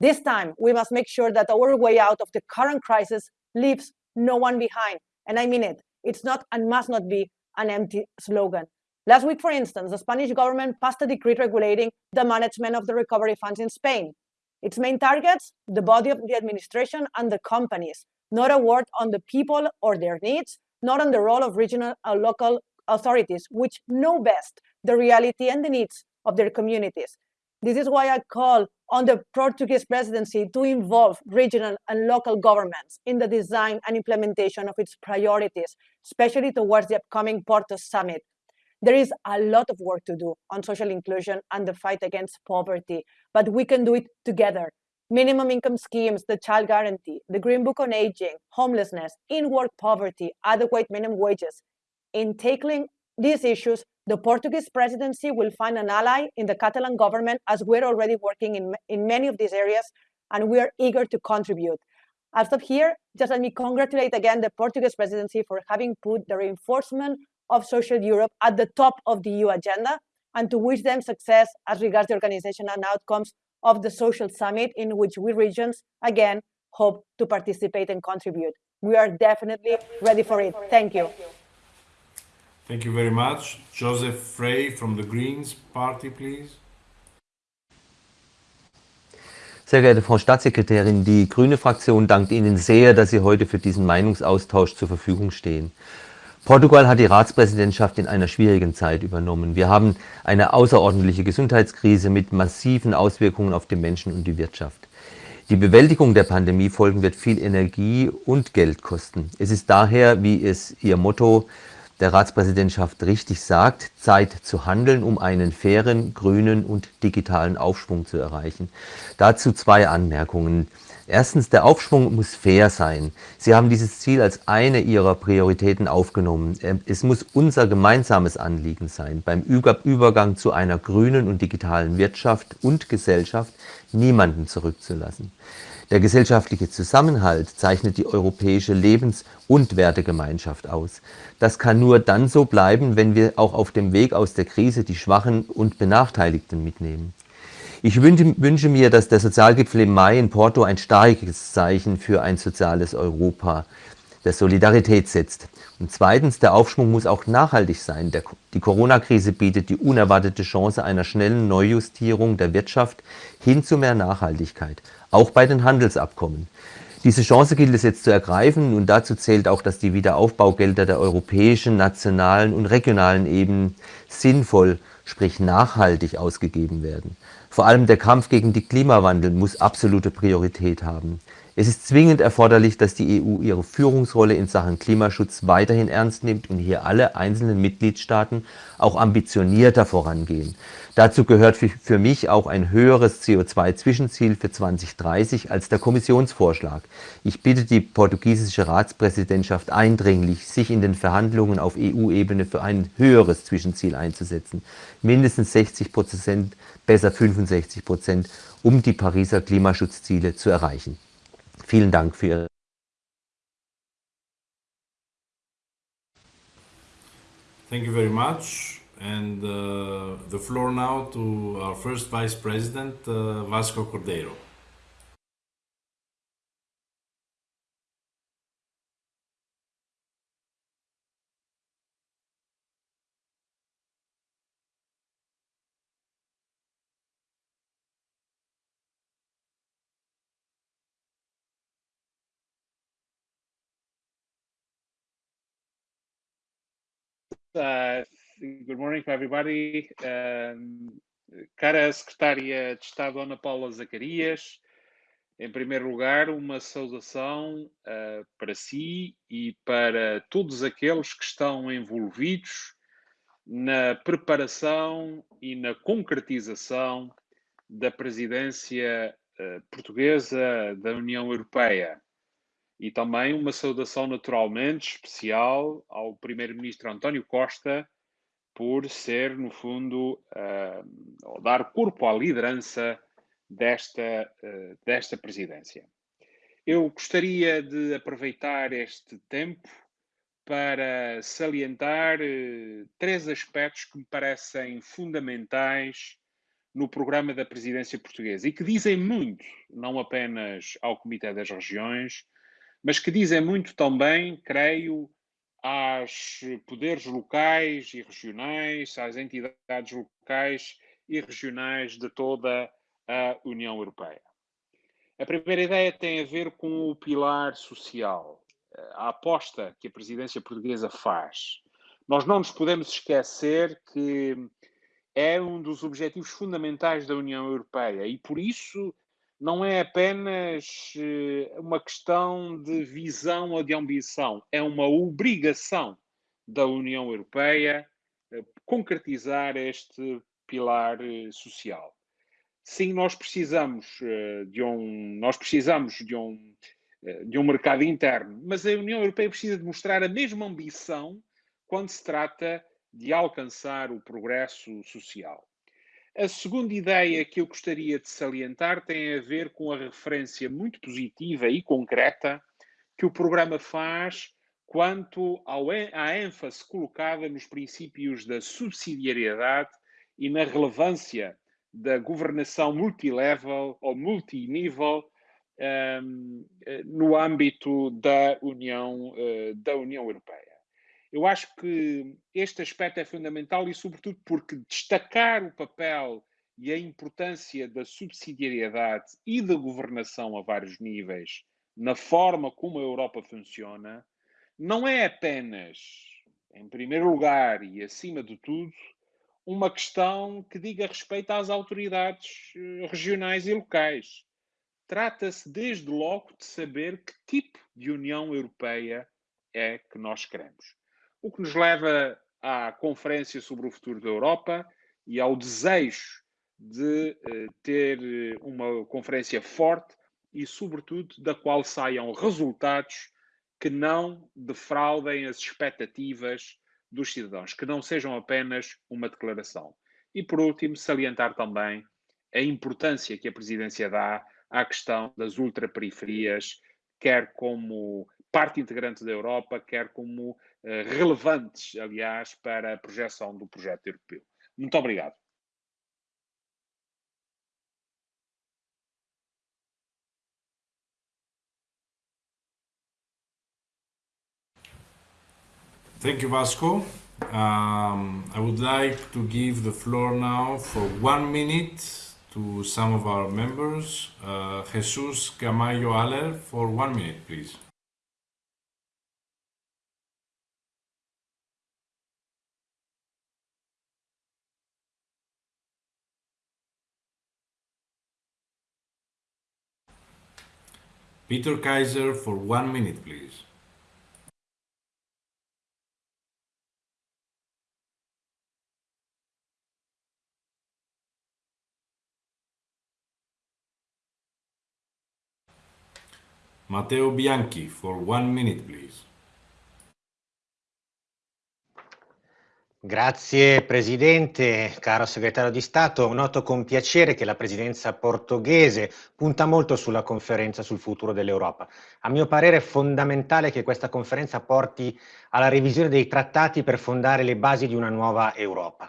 This time, we must make sure that our way out of the current crisis leaves no one behind. And I mean it. It's not and must not be an empty slogan. Last week, for instance, the Spanish government passed a decree regulating the management of the recovery funds in Spain. Its main targets, the body of the administration and the companies, not a word on the people or their needs, not on the role of regional and local authorities, which know best the reality and the needs of their communities. This is why I call on the Portuguese presidency to involve regional and local governments in the design and implementation of its priorities, especially towards the upcoming Porto Summit. There is a lot of work to do on social inclusion and the fight against poverty, but we can do it together. Minimum income schemes, the child guarantee, the Green Book on Aging, homelessness, in-work poverty, adequate minimum wages. In tackling these issues, the Portuguese presidency will find an ally in the Catalan government as we're already working in, in many of these areas and we are eager to contribute. I'll stop here. Just let me congratulate again the Portuguese presidency for having put the reinforcement of social Europe at the top of the EU agenda and to wish them success as regards the organization and outcomes of the social summit in which we regions, again, hope to participate and contribute. We are definitely ready for it. Thank you. Thank you very much. Josef Frey from the Greens Party, please. Sehr geehrte Frau Staatssekretärin, die Grüne Fraktion dankt Ihnen sehr, dass Sie heute für diesen Meinungsaustausch zur Verfügung stehen. Portugal hat die Ratspräsidentschaft in einer schwierigen Zeit übernommen. Wir haben eine außerordentliche Gesundheitskrise mit massiven Auswirkungen auf die Menschen und die Wirtschaft. Die Bewältigung der Pandemiefolgen wird viel Energie und Geld kosten. Es ist daher, wie es Ihr Motto der Ratspräsidentschaft richtig sagt, Zeit zu handeln, um einen fairen, grünen und digitalen Aufschwung zu erreichen. Dazu zwei Anmerkungen. Erstens, der Aufschwung muss fair sein. Sie haben dieses Ziel als eine Ihrer Prioritäten aufgenommen. Ähm, es muss unser gemeinsames Anliegen sein, beim Übergang zu einer grünen und digitalen Wirtschaft und Gesellschaft niemanden zurückzulassen. Der gesellschaftliche Zusammenhalt zeichnet die europäische Lebens- und Wertegemeinschaft aus. Das kann nur dann so bleiben, wenn wir auch auf dem Weg aus der Krise die Schwachen und Benachteiligten mitnehmen. Ich wünsche, mir, dass der Sozialgipfel im Mai in Porto ein starkes Zeichen für ein soziales Europa der Solidarität setzt. Und zweitens, der Aufschwung muss auch nachhaltig sein. Der, die Corona-Krise bietet die unerwartete Chance einer schnellen Neujustierung der Wirtschaft hin zu mehr Nachhaltigkeit, auch bei den Handelsabkommen. Diese Chance gilt es jetzt zu ergreifen und dazu zählt auch, dass die Wiederaufbaugelder der europäischen, nationalen und regionalen Ebenen sinnvoll, sprich nachhaltig ausgegeben werden. Vor allem der Kampf gegen den Klimawandel muss absolute Priorität haben. Es ist zwingend erforderlich, dass die EU ihre Führungsrolle in Sachen Klimaschutz weiterhin ernst nimmt und hier alle einzelnen Mitgliedstaaten auch ambitionierter vorangehen. Dazu gehört für mich auch ein höheres CO2-Zwischenziel für 2030 als der Kommissionsvorschlag. Ich bitte die portugiesische Ratspräsidentschaft eindringlich, sich in den Verhandlungen auf EU-Ebene für ein höheres Zwischenziel einzusetzen. Mindestens 60 Prozent, besser 65 Prozent, um die Pariser Klimaschutzziele zu erreichen. Vielen Dank für Ihre Thank you very much. And uh, the floor now to our first Vice President, uh, Vasco Cordeiro. Uh, good morning to everybody. Um, cara Secretária de Estado Ana Paula Zacarias, em primeiro lugar, uma saudação uh, para si e para todos aqueles que estão envolvidos na preparação e na concretização da presidência uh, portuguesa da União Europeia. E também uma saudação naturalmente especial ao Primeiro-Ministro António Costa por ser, no fundo, uh, dar corpo à liderança desta, uh, desta presidência. Eu gostaria de aproveitar este tempo para salientar uh, três aspectos que me parecem fundamentais no programa da presidência portuguesa e que dizem muito, não apenas ao Comitê das Regiões, mas que dizem muito também, creio, aos poderes locais e regionais, às entidades locais e regionais de toda a União Europeia. A primeira ideia tem a ver com o pilar social, a aposta que a presidência portuguesa faz. Nós não nos podemos esquecer que é um dos objetivos fundamentais da União Europeia e, por isso, não é apenas eh, uma questão de visão ou de ambição, é uma obrigação da União Europeia eh, concretizar este pilar eh, social. Sim, nós precisamos de um, nós precisamos de um, de um mercado interno, mas a União Europeia precisa de mostrar a mesma ambição quando se trata de alcançar o progresso social. A segunda ideia que eu gostaria de salientar tem a ver com a referência muito positiva e concreta que o programa faz quanto ao, à ênfase colocada nos princípios da subsidiariedade e na relevância da governação multilevel ou multinível um, no âmbito da União, uh, da União Europeia. Eu acho que este aspecto é fundamental e, sobretudo, porque destacar o papel e a importância da subsidiariedade e da governação a vários níveis na forma como a Europa funciona não é apenas, em primeiro lugar e acima de tudo, uma questão que diga respeito às autoridades eh, regionais e locais. Trata-se, desde logo, de saber que tipo de União Europeia é que nós queremos o que nos leva à Conferência sobre o Futuro da Europa e ao desejo de uh, ter eh, uma conferência forte e, sobretudo, da qual saiam resultados que não defraudem as expectativas dos cidadãos, que não sejam apenas uma declaração. E, por último, salientar também a importância que a presidência dá à questão das ultraperiferias, quer como parte integrante da Europa, quer como eh, relevantes, aliás, para a projeção do projeto europeu. Muito obrigado. Thank you, Vasco. Um, I would like to give the floor now for one minute to some of our members. Uh, Jesus Camayo Aller for one minute, please. Peter Kaiser for one minute, please. Matteo Bianchi for one minute, please. Grazie Presidente, caro Segretario di Stato. Noto con piacere che la Presidenza portoghese punta molto sulla conferenza sul futuro dell'Europa. A mio parere è fondamentale che questa conferenza porti alla revisione dei trattati per fondare le basi di una nuova Europa.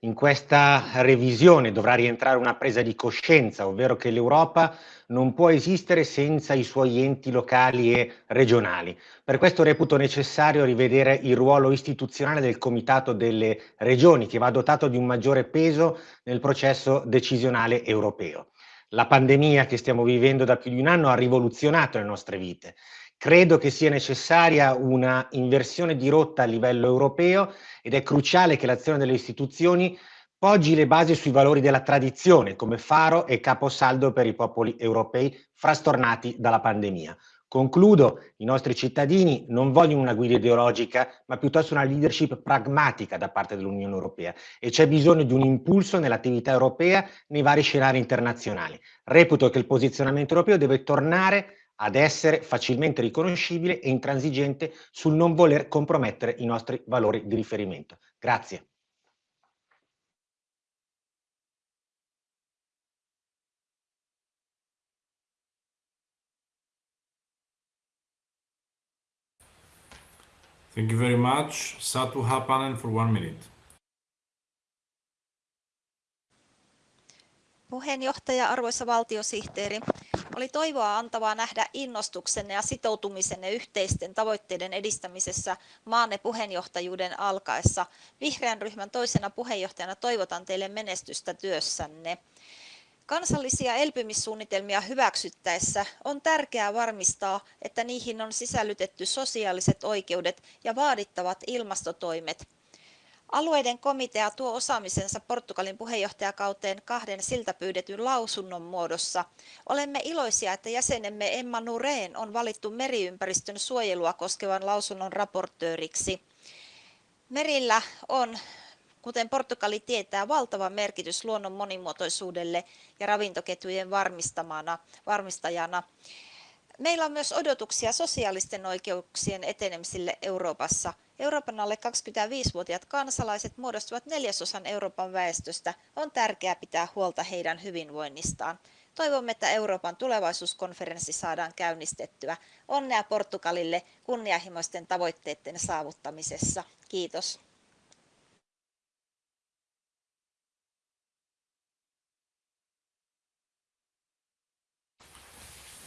In questa revisione dovrà rientrare una presa di coscienza, ovvero che l'Europa non può esistere senza i suoi enti locali e regionali. Per questo reputo necessario rivedere il ruolo istituzionale del Comitato delle Regioni, che va dotato di un maggiore peso nel processo decisionale europeo. La pandemia che stiamo vivendo da più di un anno ha rivoluzionato le nostre vite Credo che sia necessaria una inversione di rotta a livello europeo ed è cruciale che l'azione delle istituzioni poggi le basi sui valori della tradizione come faro e caposaldo per i popoli europei frastornati dalla pandemia. Concludo, i nostri cittadini non vogliono una guida ideologica, ma piuttosto una leadership pragmatica da parte dell'Unione Europea e c'è bisogno di un impulso nell'attività europea nei vari scenari internazionali. Reputo che il posizionamento europeo deve tornare ad essere facilmente riconoscibile e intransigente sul non voler compromettere i nostri valori di riferimento. Grazie. Thank you very much. Satu Hapanen for one minute. Puheenjohtaja, arvoisa valtiosihteeri, oli toivoa antavaa nähdä innostuksenne ja sitoutumisenne yhteisten tavoitteiden edistämisessä maanne puheenjohtajuuden alkaessa. Vihreän ryhmän toisena puheenjohtajana toivotan teille menestystä työssänne. Kansallisia elpymissuunnitelmia hyväksyttäessä on tärkeää varmistaa, että niihin on sisällytetty sosiaaliset oikeudet ja vaadittavat ilmastotoimet. Alueiden komitea tuo osaamisensa Portugalin puheenjohtajakauteen kahden siltä pyydetyn lausunnon muodossa. Olemme iloisia, että jäsenemme Emma Nureen on valittu meriympäristön suojelua koskevan lausunnon raportööriksi. Merillä on Kuten Portugali tietää, valtava merkitys luonnon monimuotoisuudelle ja ravintoketjujen varmistajana. Meillä on myös odotuksia sosiaalisten oikeuksien etenemisille Euroopassa. Euroopan alle 25-vuotiaat kansalaiset muodostuvat neljäsosan Euroopan väestöstä. On tärkeää pitää huolta heidän hyvinvoinnistaan. Toivomme, että Euroopan tulevaisuuskonferenssi saadaan käynnistettyä. Onnea Portugalille kunnianhimoisten tavoitteiden saavuttamisessa. Kiitos.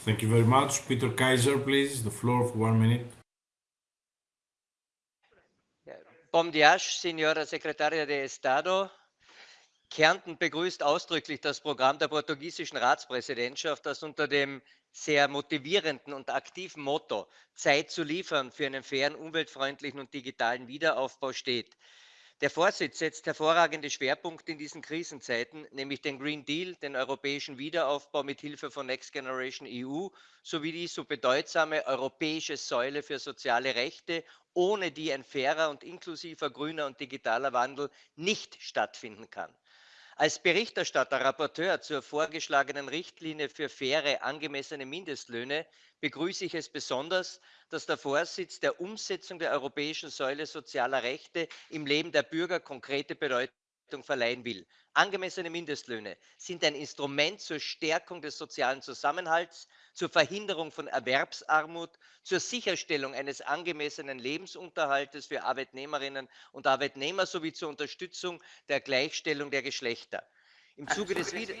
Thank you very much. Peter Kaiser, please. The floor for one minute. Bom dias, Senhora Secretária de Estado. Kärnten begrüßt ausdrücklich das Programm der portugiesischen Ratspräsidentschaft, das unter dem sehr motivierenden und aktiven Motto Zeit zu liefern für einen fairen, umweltfreundlichen und digitalen Wiederaufbau steht. Der Vorsitz setzt hervorragende Schwerpunkte in diesen Krisenzeiten, nämlich den Green Deal, den europäischen Wiederaufbau mit Hilfe von Next Generation EU sowie die so bedeutsame europäische Säule für soziale Rechte, ohne die ein fairer und inklusiver grüner und digitaler Wandel nicht stattfinden kann. Als Berichterstatter, Rapporteur zur vorgeschlagenen Richtlinie für faire, angemessene Mindestlöhne begrüße ich es besonders, dass der Vorsitz der Umsetzung der europäischen Säule sozialer Rechte im Leben der Bürger konkrete Bedeutung verleihen will. Angemessene Mindestlöhne sind ein Instrument zur Stärkung des sozialen Zusammenhalts, zur Verhinderung von Erwerbsarmut, zur Sicherstellung eines angemessenen Lebensunterhaltes für Arbeitnehmerinnen und Arbeitnehmer sowie zur Unterstützung der Gleichstellung der Geschlechter. Im Zuge des, Wieder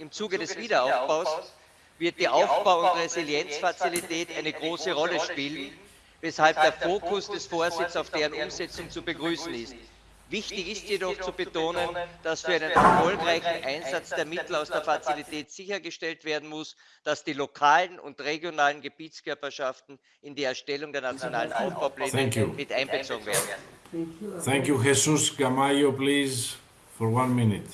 Im Zuge des Wiederaufbaus wird die Aufbau- und Resilienzfazilität eine große Rolle spielen weshalb der Fokus des Vorsitzes auf deren Umsetzung zu begrüßen ist. Wichtig ist jedoch zu betonen, dass für einen erfolgreichen Einsatz der Mittel aus der Fazilität sichergestellt werden muss, dass die lokalen und regionalen Gebietskörperschaften in die Erstellung der nationalen Aufbaupläne mit einbezogen werden. Thank you, Jesus Gamayo, please, for one minute.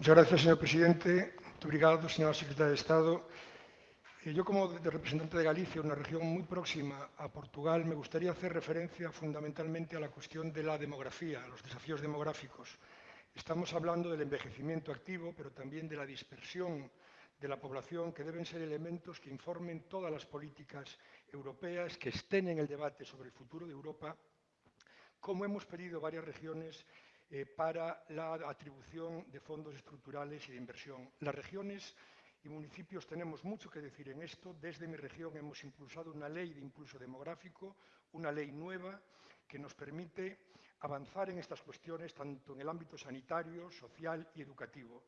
Muchas gracias, señor presidente. Muito obrigado, señora secretaria de Estado. Eh, yo, como representante de Galicia, una región muy próxima a Portugal, me gustaría hacer referencia fundamentalmente a la cuestión de la demografía, a los desafíos demográficos. Estamos hablando del envejecimiento activo, pero también de la dispersión de la población, que deben ser elementos que informen todas las políticas europeas, que estén en el debate sobre el futuro de Europa, como hemos pedido varias regiones eh, para la atribución de fondos estructurales y de inversión. Las regiones y municipios tenemos mucho que decir en esto. Desde mi región hemos impulsado una ley de impulso demográfico, una ley nueva que nos permite avanzar en estas cuestiones tanto en el ámbito sanitario, social y educativo.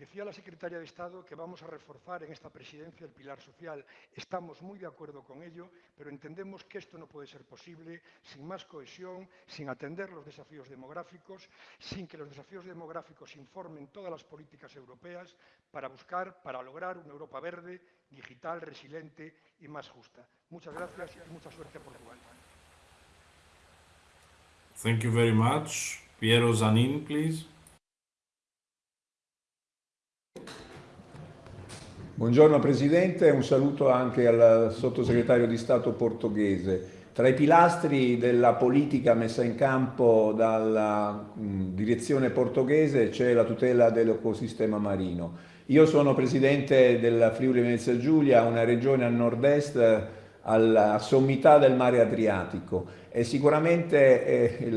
Decía la secretaria de Estado que vamos a reforzar en esta presidencia el pilar social. Estamos muy de acuerdo con ello, pero entendemos que esto no puede ser posible sin más cohesión, sin atender los desafíos demográficos, sin que los desafíos demográficos informen todas las políticas europeas para buscar, para lograr una Europa verde, digital, resiliente y más justa. Muchas gracias y mucha suerte a Portugal. Thank you very much. Piero Zanin, please. Buongiorno Presidente un saluto anche al sottosegretario di Stato portoghese. Tra i pilastri della politica messa in campo dalla mh, direzione portoghese c'è la tutela dell'ecosistema marino. Io sono Presidente del Friuli Venezia Giulia, una regione a nord-est alla sommità del mare Adriatico e sicuramente eh,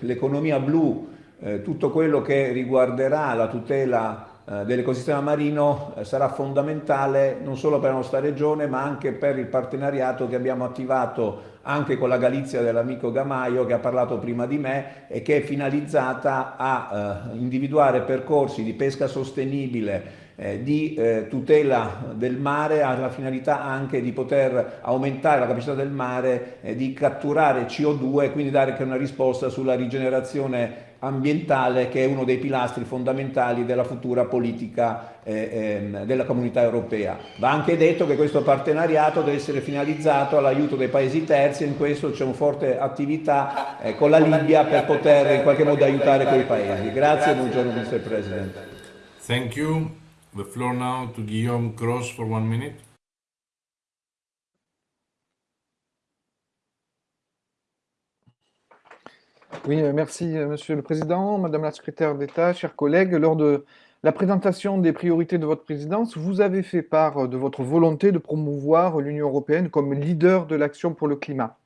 l'economia blu, eh, tutto quello che riguarderà la tutela dell'ecosistema marino eh, sarà fondamentale non solo per la nostra regione ma anche per il partenariato che abbiamo attivato anche con la Galizia dell'amico Gamaio che ha parlato prima di me e che è finalizzata a eh, individuare percorsi di pesca sostenibile eh, di eh, tutela del mare ha la finalità anche di poter aumentare la capacità del mare eh, di catturare CO2 e quindi dare anche una risposta sulla rigenerazione ambientale che è uno dei pilastri fondamentali della futura politica eh, ehm, della comunità europea. Va anche detto che questo partenariato deve essere finalizzato all'aiuto dei paesi terzi e in questo c'è una forte attività eh, con la Libia per poter in qualche modo aiutare quei paesi. Grazie e buongiorno Mr. President. Thank you. The floor now to Guillaume Cross for one minute. Oui, euh, merci euh, Monsieur le Président, Madame la Secrétaire d'État, chers collègues. Lors de la présentation des priorités de votre présidence, vous avez fait part de votre volonté de promouvoir l'Union européenne comme leader de l'action pour le climat.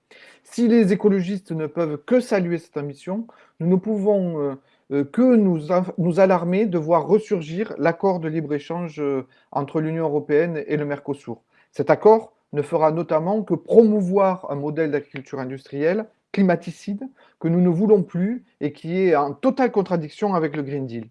Si les écologistes ne peuvent que saluer cette ambition, nous ne pouvons euh, euh, que nous, alarmer de voir ressurgir l'accord de libre-échange euh, entre l'Union européenne et le Mercosur. Cet accord ne fera notamment que promouvoir un modèle d'agriculture industrielle climaticide que nous ne voulons plus et qui est en totale contradiction avec le Green Deal.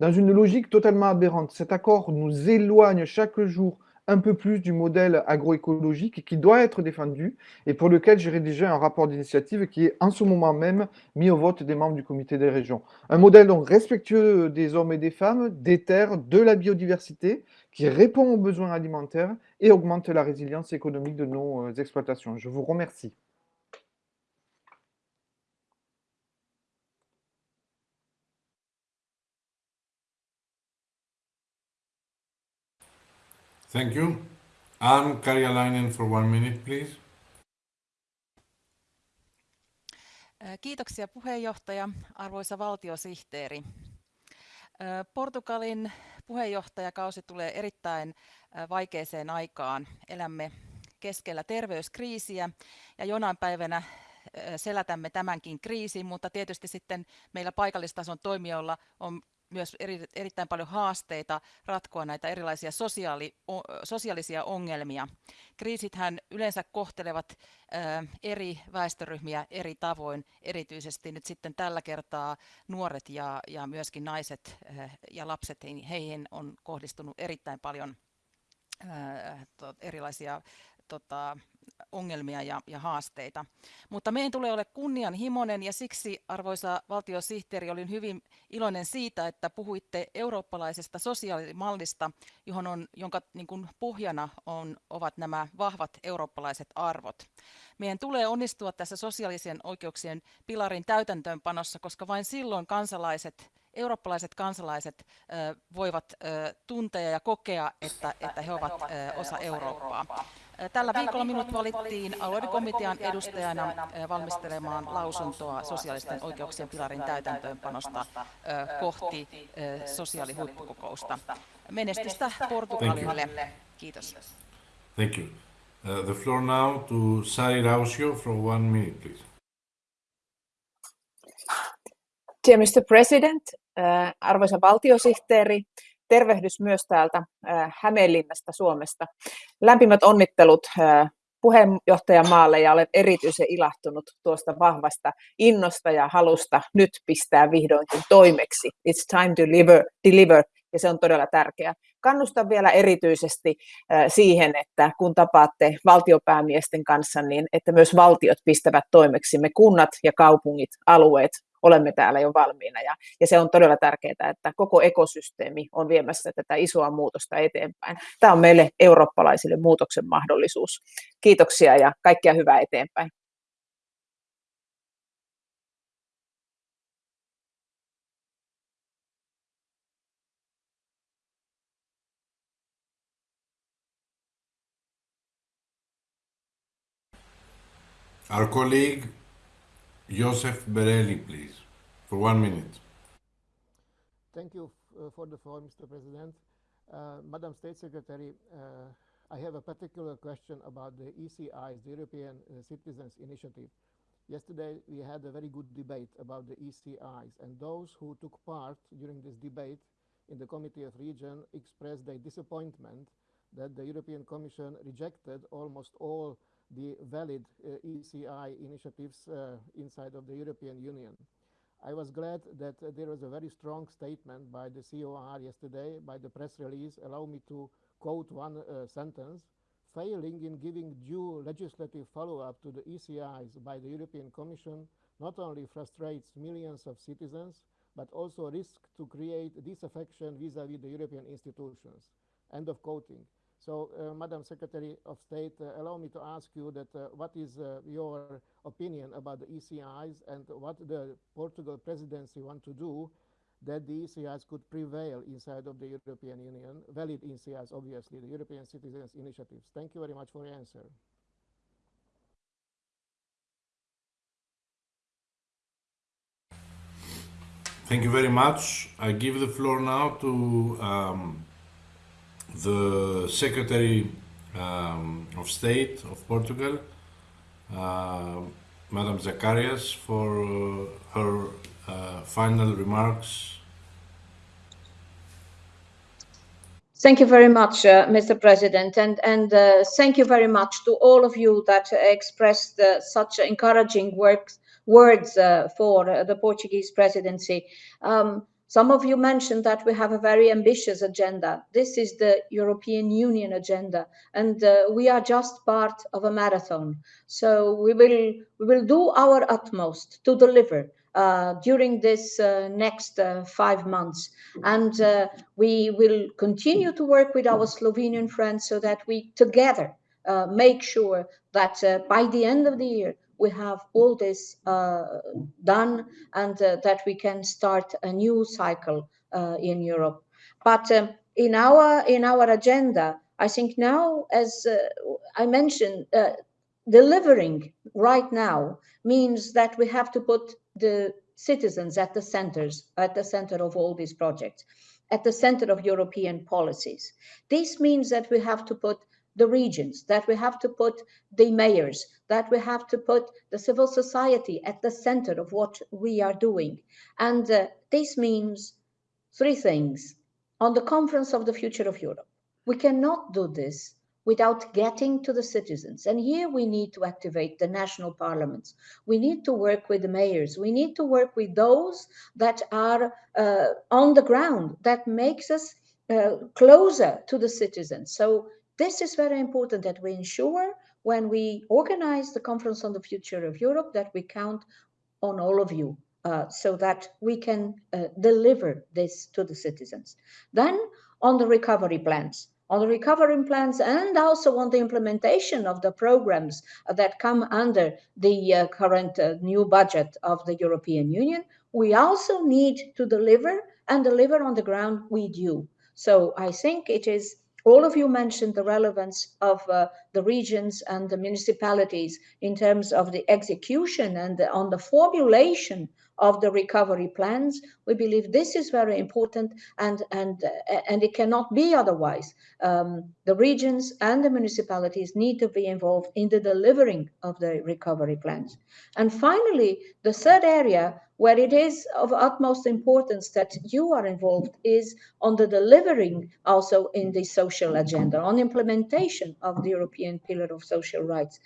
Dans une logique totalement aberrante, cet accord nous éloigne chaque jour un peu plus du modèle agroécologique qui doit être défendu et pour lequel j'ai rédigé un rapport d'initiative qui est en ce moment même mis au vote des membres du comité des régions. Un modèle donc respectueux des hommes et des femmes, des terres, de la biodiversité, qui répond aux besoins alimentaires et augmente la résilience économique de nos euh, exploitations. Je vous remercie. Thank you. Anne Karjalainen for one minute, please. Kiitoksia puheenjohtaja, arvoisa valtiosihteeri. Portugalin puheenjohtajakausi tulee erittäin vaikeeseen aikaan. Elämme keskellä terveyskriisiä ja jonain päivänä selätämme tämänkin kriisin, mutta tietysti sitten meillä paikallistason toimijoilla on myös eri, erittäin paljon haasteita ratkoa näitä erilaisia sosiaali, o, sosiaalisia ongelmia. Kriisithän yleensä kohtelevat ä, eri väestöryhmiä eri tavoin, erityisesti nyt sitten tällä kertaa nuoret ja, ja myöskin naiset ä, ja lapset, heihin on kohdistunut erittäin paljon erilaisia tota, ongelmia ja, ja haasteita. Mutta meidän tulee olla kunnianhimoinen ja siksi, arvoisa valtiosihteeri, olin hyvin iloinen siitä, että puhuitte eurooppalaisesta sosiaalimallista, johon on, jonka niin kuin pohjana on, ovat nämä vahvat eurooppalaiset arvot. Meidän tulee onnistua tässä sosiaalisen oikeuksien pilarin täytäntöönpanossa, koska vain silloin kansalaiset eurooppalaiset kansalaiset voivat tuntea ja kokea, että, että he ovat osa Eurooppaa. Tällä viikolla minut valittiin alueiden komitean edustajana valmistelemaan lausuntoa sosiaalisten oikeuksien pilarin täytäntöönpanosta kohti sosiaalihuippukokousta. Menestystä Portugalille. Kiitos. Thank you. Uh, the floor now to Sari Rausio for one minute, please. Dear Mr. President, uh, arvoisa valtiosihteeri, tervehdys myös täältä Hämeenlinnasta Suomesta. Lämpimät onnittelut puheenjohtajamaalle ja olen erityisen ilahtunut tuosta vahvasta innosta ja halusta nyt pistää vihdoinkin toimeksi. It's time to deliver, deliver ja se on todella tärkeää. Kannustan vielä erityisesti siihen, että kun tapaatte valtiopäämiesten kanssa, niin että myös valtiot pistävät toimeksi, me kunnat ja kaupungit, alueet, olemme täällä jo valmiina ja, ja se on todella tärkeää, että koko ekosysteemi on viemässä tätä isoa muutosta eteenpäin. Tämä on meille eurooppalaisille muutoksen mahdollisuus. Kiitoksia ja kaikkea hyvää eteenpäin. Our colleague Joseph Berelli, please, for one minute. Thank you uh, for the floor, Mr. President. Uh, Madam State Secretary, uh, I have a particular question about the ECIs, the European uh, Citizens Initiative. Yesterday, we had a very good debate about the ECIs, and those who took part during this debate in the Committee of Region expressed their disappointment that the European Commission rejected almost all the valid uh, ECI initiatives uh, inside of the European Union. I was glad that uh, there was a very strong statement by the COR yesterday, by the press release. Allow me to quote one sentence. Failing in giving due legislative follow-up to the ECIs by the European Commission not only frustrates millions of citizens, but also risks to create disaffection vis-à-vis -vis the European institutions. End of quoting. So, uh, Madam Secretary of State, uh, allow me to ask you that uh, what is uh, your opinion about the ECIs and what the Portugal presidency want to do that the ECIs could prevail inside of the European Union, valid ECIs, obviously, the European Citizens Initiatives. Thank you very much for your answer. Thank you very much. I give the floor now to um, the Secretary um, of State of Portugal, uh, Madam Zacarias, for uh, her uh, final remarks. Thank you very much, uh, Mr. President, and, and uh, thank you very much to all of you that expressed uh, such encouraging works, words for the Portuguese presidency. Um, some of you mentioned that we have a very ambitious agenda. This is the European Union agenda, and uh, we are just part of a marathon. So we will we will do our utmost to deliver uh, during this uh, next uh, five months. And uh, we will continue to work with our Slovenian friends so that we together uh, make sure that by the end of the year, we have all this uh, done and uh, that we can start a new cycle uh, in Europe. But um, in our in our agenda, I think now, as I mentioned, delivering right now means that we have to put the citizens at the centers, at the center of all these projects, at the center of European policies. This means that we have to put the regions, that we have to put the mayors, that we have to put the civil society at the center of what we are doing. And uh, this means three things. On the Conference of the Future of Europe, we cannot do this without getting to the citizens. And here we need to activate the national parliaments. We need to work with the mayors. We need to work with those that are uh, on the ground, that makes us uh, closer to the citizens. So this is very important that we ensure when we organize the Conference on the Future of Europe that we count on all of you uh, so that we can uh, deliver this to the citizens. Then on the recovery plans, on the recovery plans and also on the implementation of the programs that come under the uh, current uh, new budget of the European Union, we also need to deliver and deliver on the ground with you. So I think it is all of you mentioned the relevance of uh, the regions and the municipalities in terms of the execution and the, on the formulation of the recovery plans. We believe this is very important and, and, uh, and it cannot be otherwise. Um, the regions and the municipalities need to be involved in the delivering of the recovery plans. And finally, the third area where it is of utmost importance that you are involved is on the delivering also in the social agenda, on implementation of the European Pillar of Social Rights.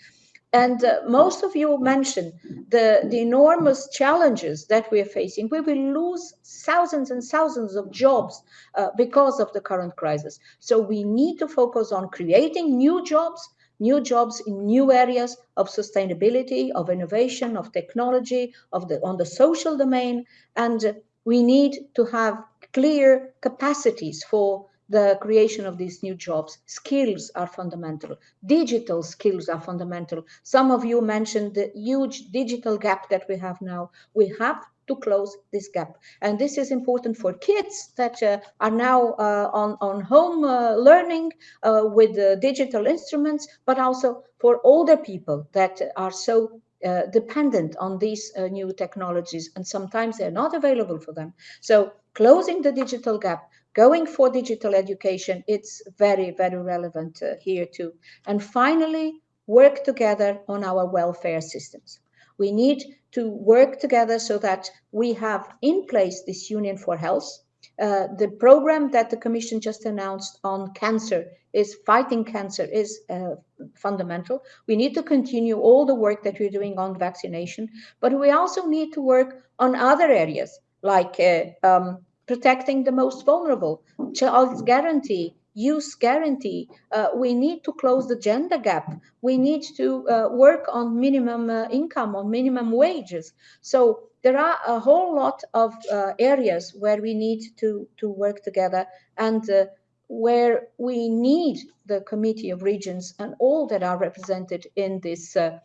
And uh, most of you mentioned the, the enormous challenges that we are facing. We will lose thousands and thousands of jobs uh, because of the current crisis. So we need to focus on creating new jobs, new jobs in new areas of sustainability, of innovation, of technology, of the on the social domain, and we need to have clear capacities for the creation of these new jobs. Skills are fundamental. Digital skills are fundamental. Some of you mentioned the huge digital gap that we have now. We have to close this gap. And this is important for kids that uh, are now uh, on, on home uh, learning uh, with digital instruments, but also for older people that are so uh, dependent on these uh, new technologies and sometimes they're not available for them. So closing the digital gap, going for digital education, it's very, very relevant here too. And finally, work together on our welfare systems. We need to work together so that we have in place this Union for Health. Uh, the program that the Commission just announced on cancer is fighting cancer is uh, fundamental. We need to continue all the work that we're doing on vaccination, but we also need to work on other areas like uh, um, protecting the most vulnerable, child's guarantee, youth guarantee. Uh, we need to close the gender gap. We need to uh, work on minimum uh, income, on minimum wages. So there are a whole lot of uh, areas where we need to, to work together and uh, where we need the Committee of Regions and all that are represented in this, uh,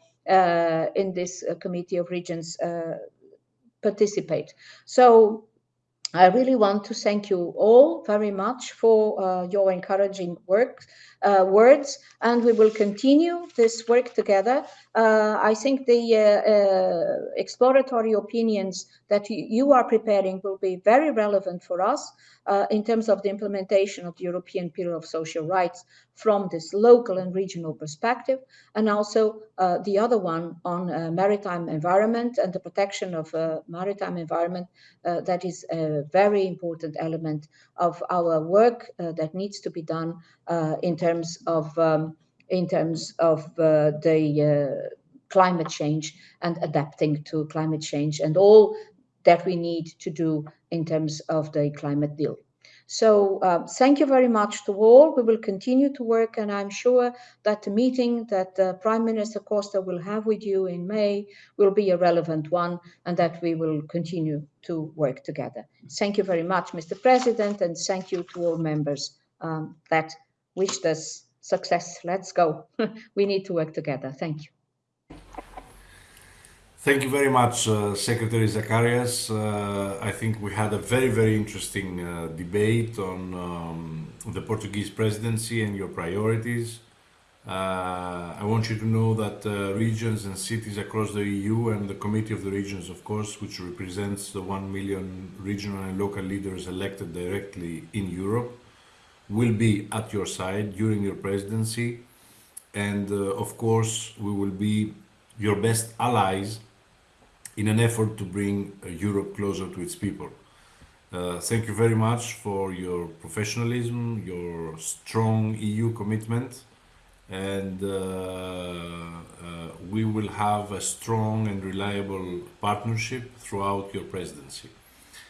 in this Committee of Regions participate. So I really want to thank you all very much for uh, your encouraging work, uh, words, and we will continue this work together. Uh, I think the uh, uh, exploratory opinions that you are preparing will be very relevant for us uh, in terms of the implementation of the European Pillar of Social Rights from this local and regional perspective, and also uh, the other one on uh, maritime environment and the protection of uh, maritime environment. Uh, that is a very important element of our work uh, that needs to be done in terms of um, in terms of the climate change and adapting to climate change and all that we need to do in terms of the climate deal. So uh, thank you very much to all. We will continue to work and I'm sure that the meeting that uh, Prime Minister Costa will have with you in May will be a relevant one and that we will continue to work together. Thank you very much, Mr. President, and thank you to all members um, that wished us success. Let's go. <laughs> we need to work together. Thank you. Thank you very much, uh, Secretary Zacarias. Uh, I think we had a very, very interesting uh, debate on um, the Portuguese presidency and your priorities. Uh, I want you to know that uh, regions and cities across the EU and the Committee of the Regions, of course, which represents the 1 million regional and local leaders elected directly in Europe, will be at your side during your presidency. And uh, of course, we will be your best allies in an effort to bring uh, Europe closer to its people. Uh, thank you very much for your professionalism, your strong EU commitment, and uh, uh, we will have a strong and reliable partnership throughout your presidency.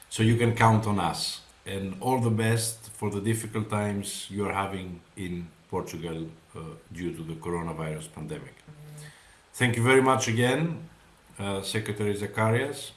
So you can count on us, and all the best for the difficult times you are having in Portugal uh, due to the coronavirus pandemic. Thank you very much again Uh, Secretary Zacarias.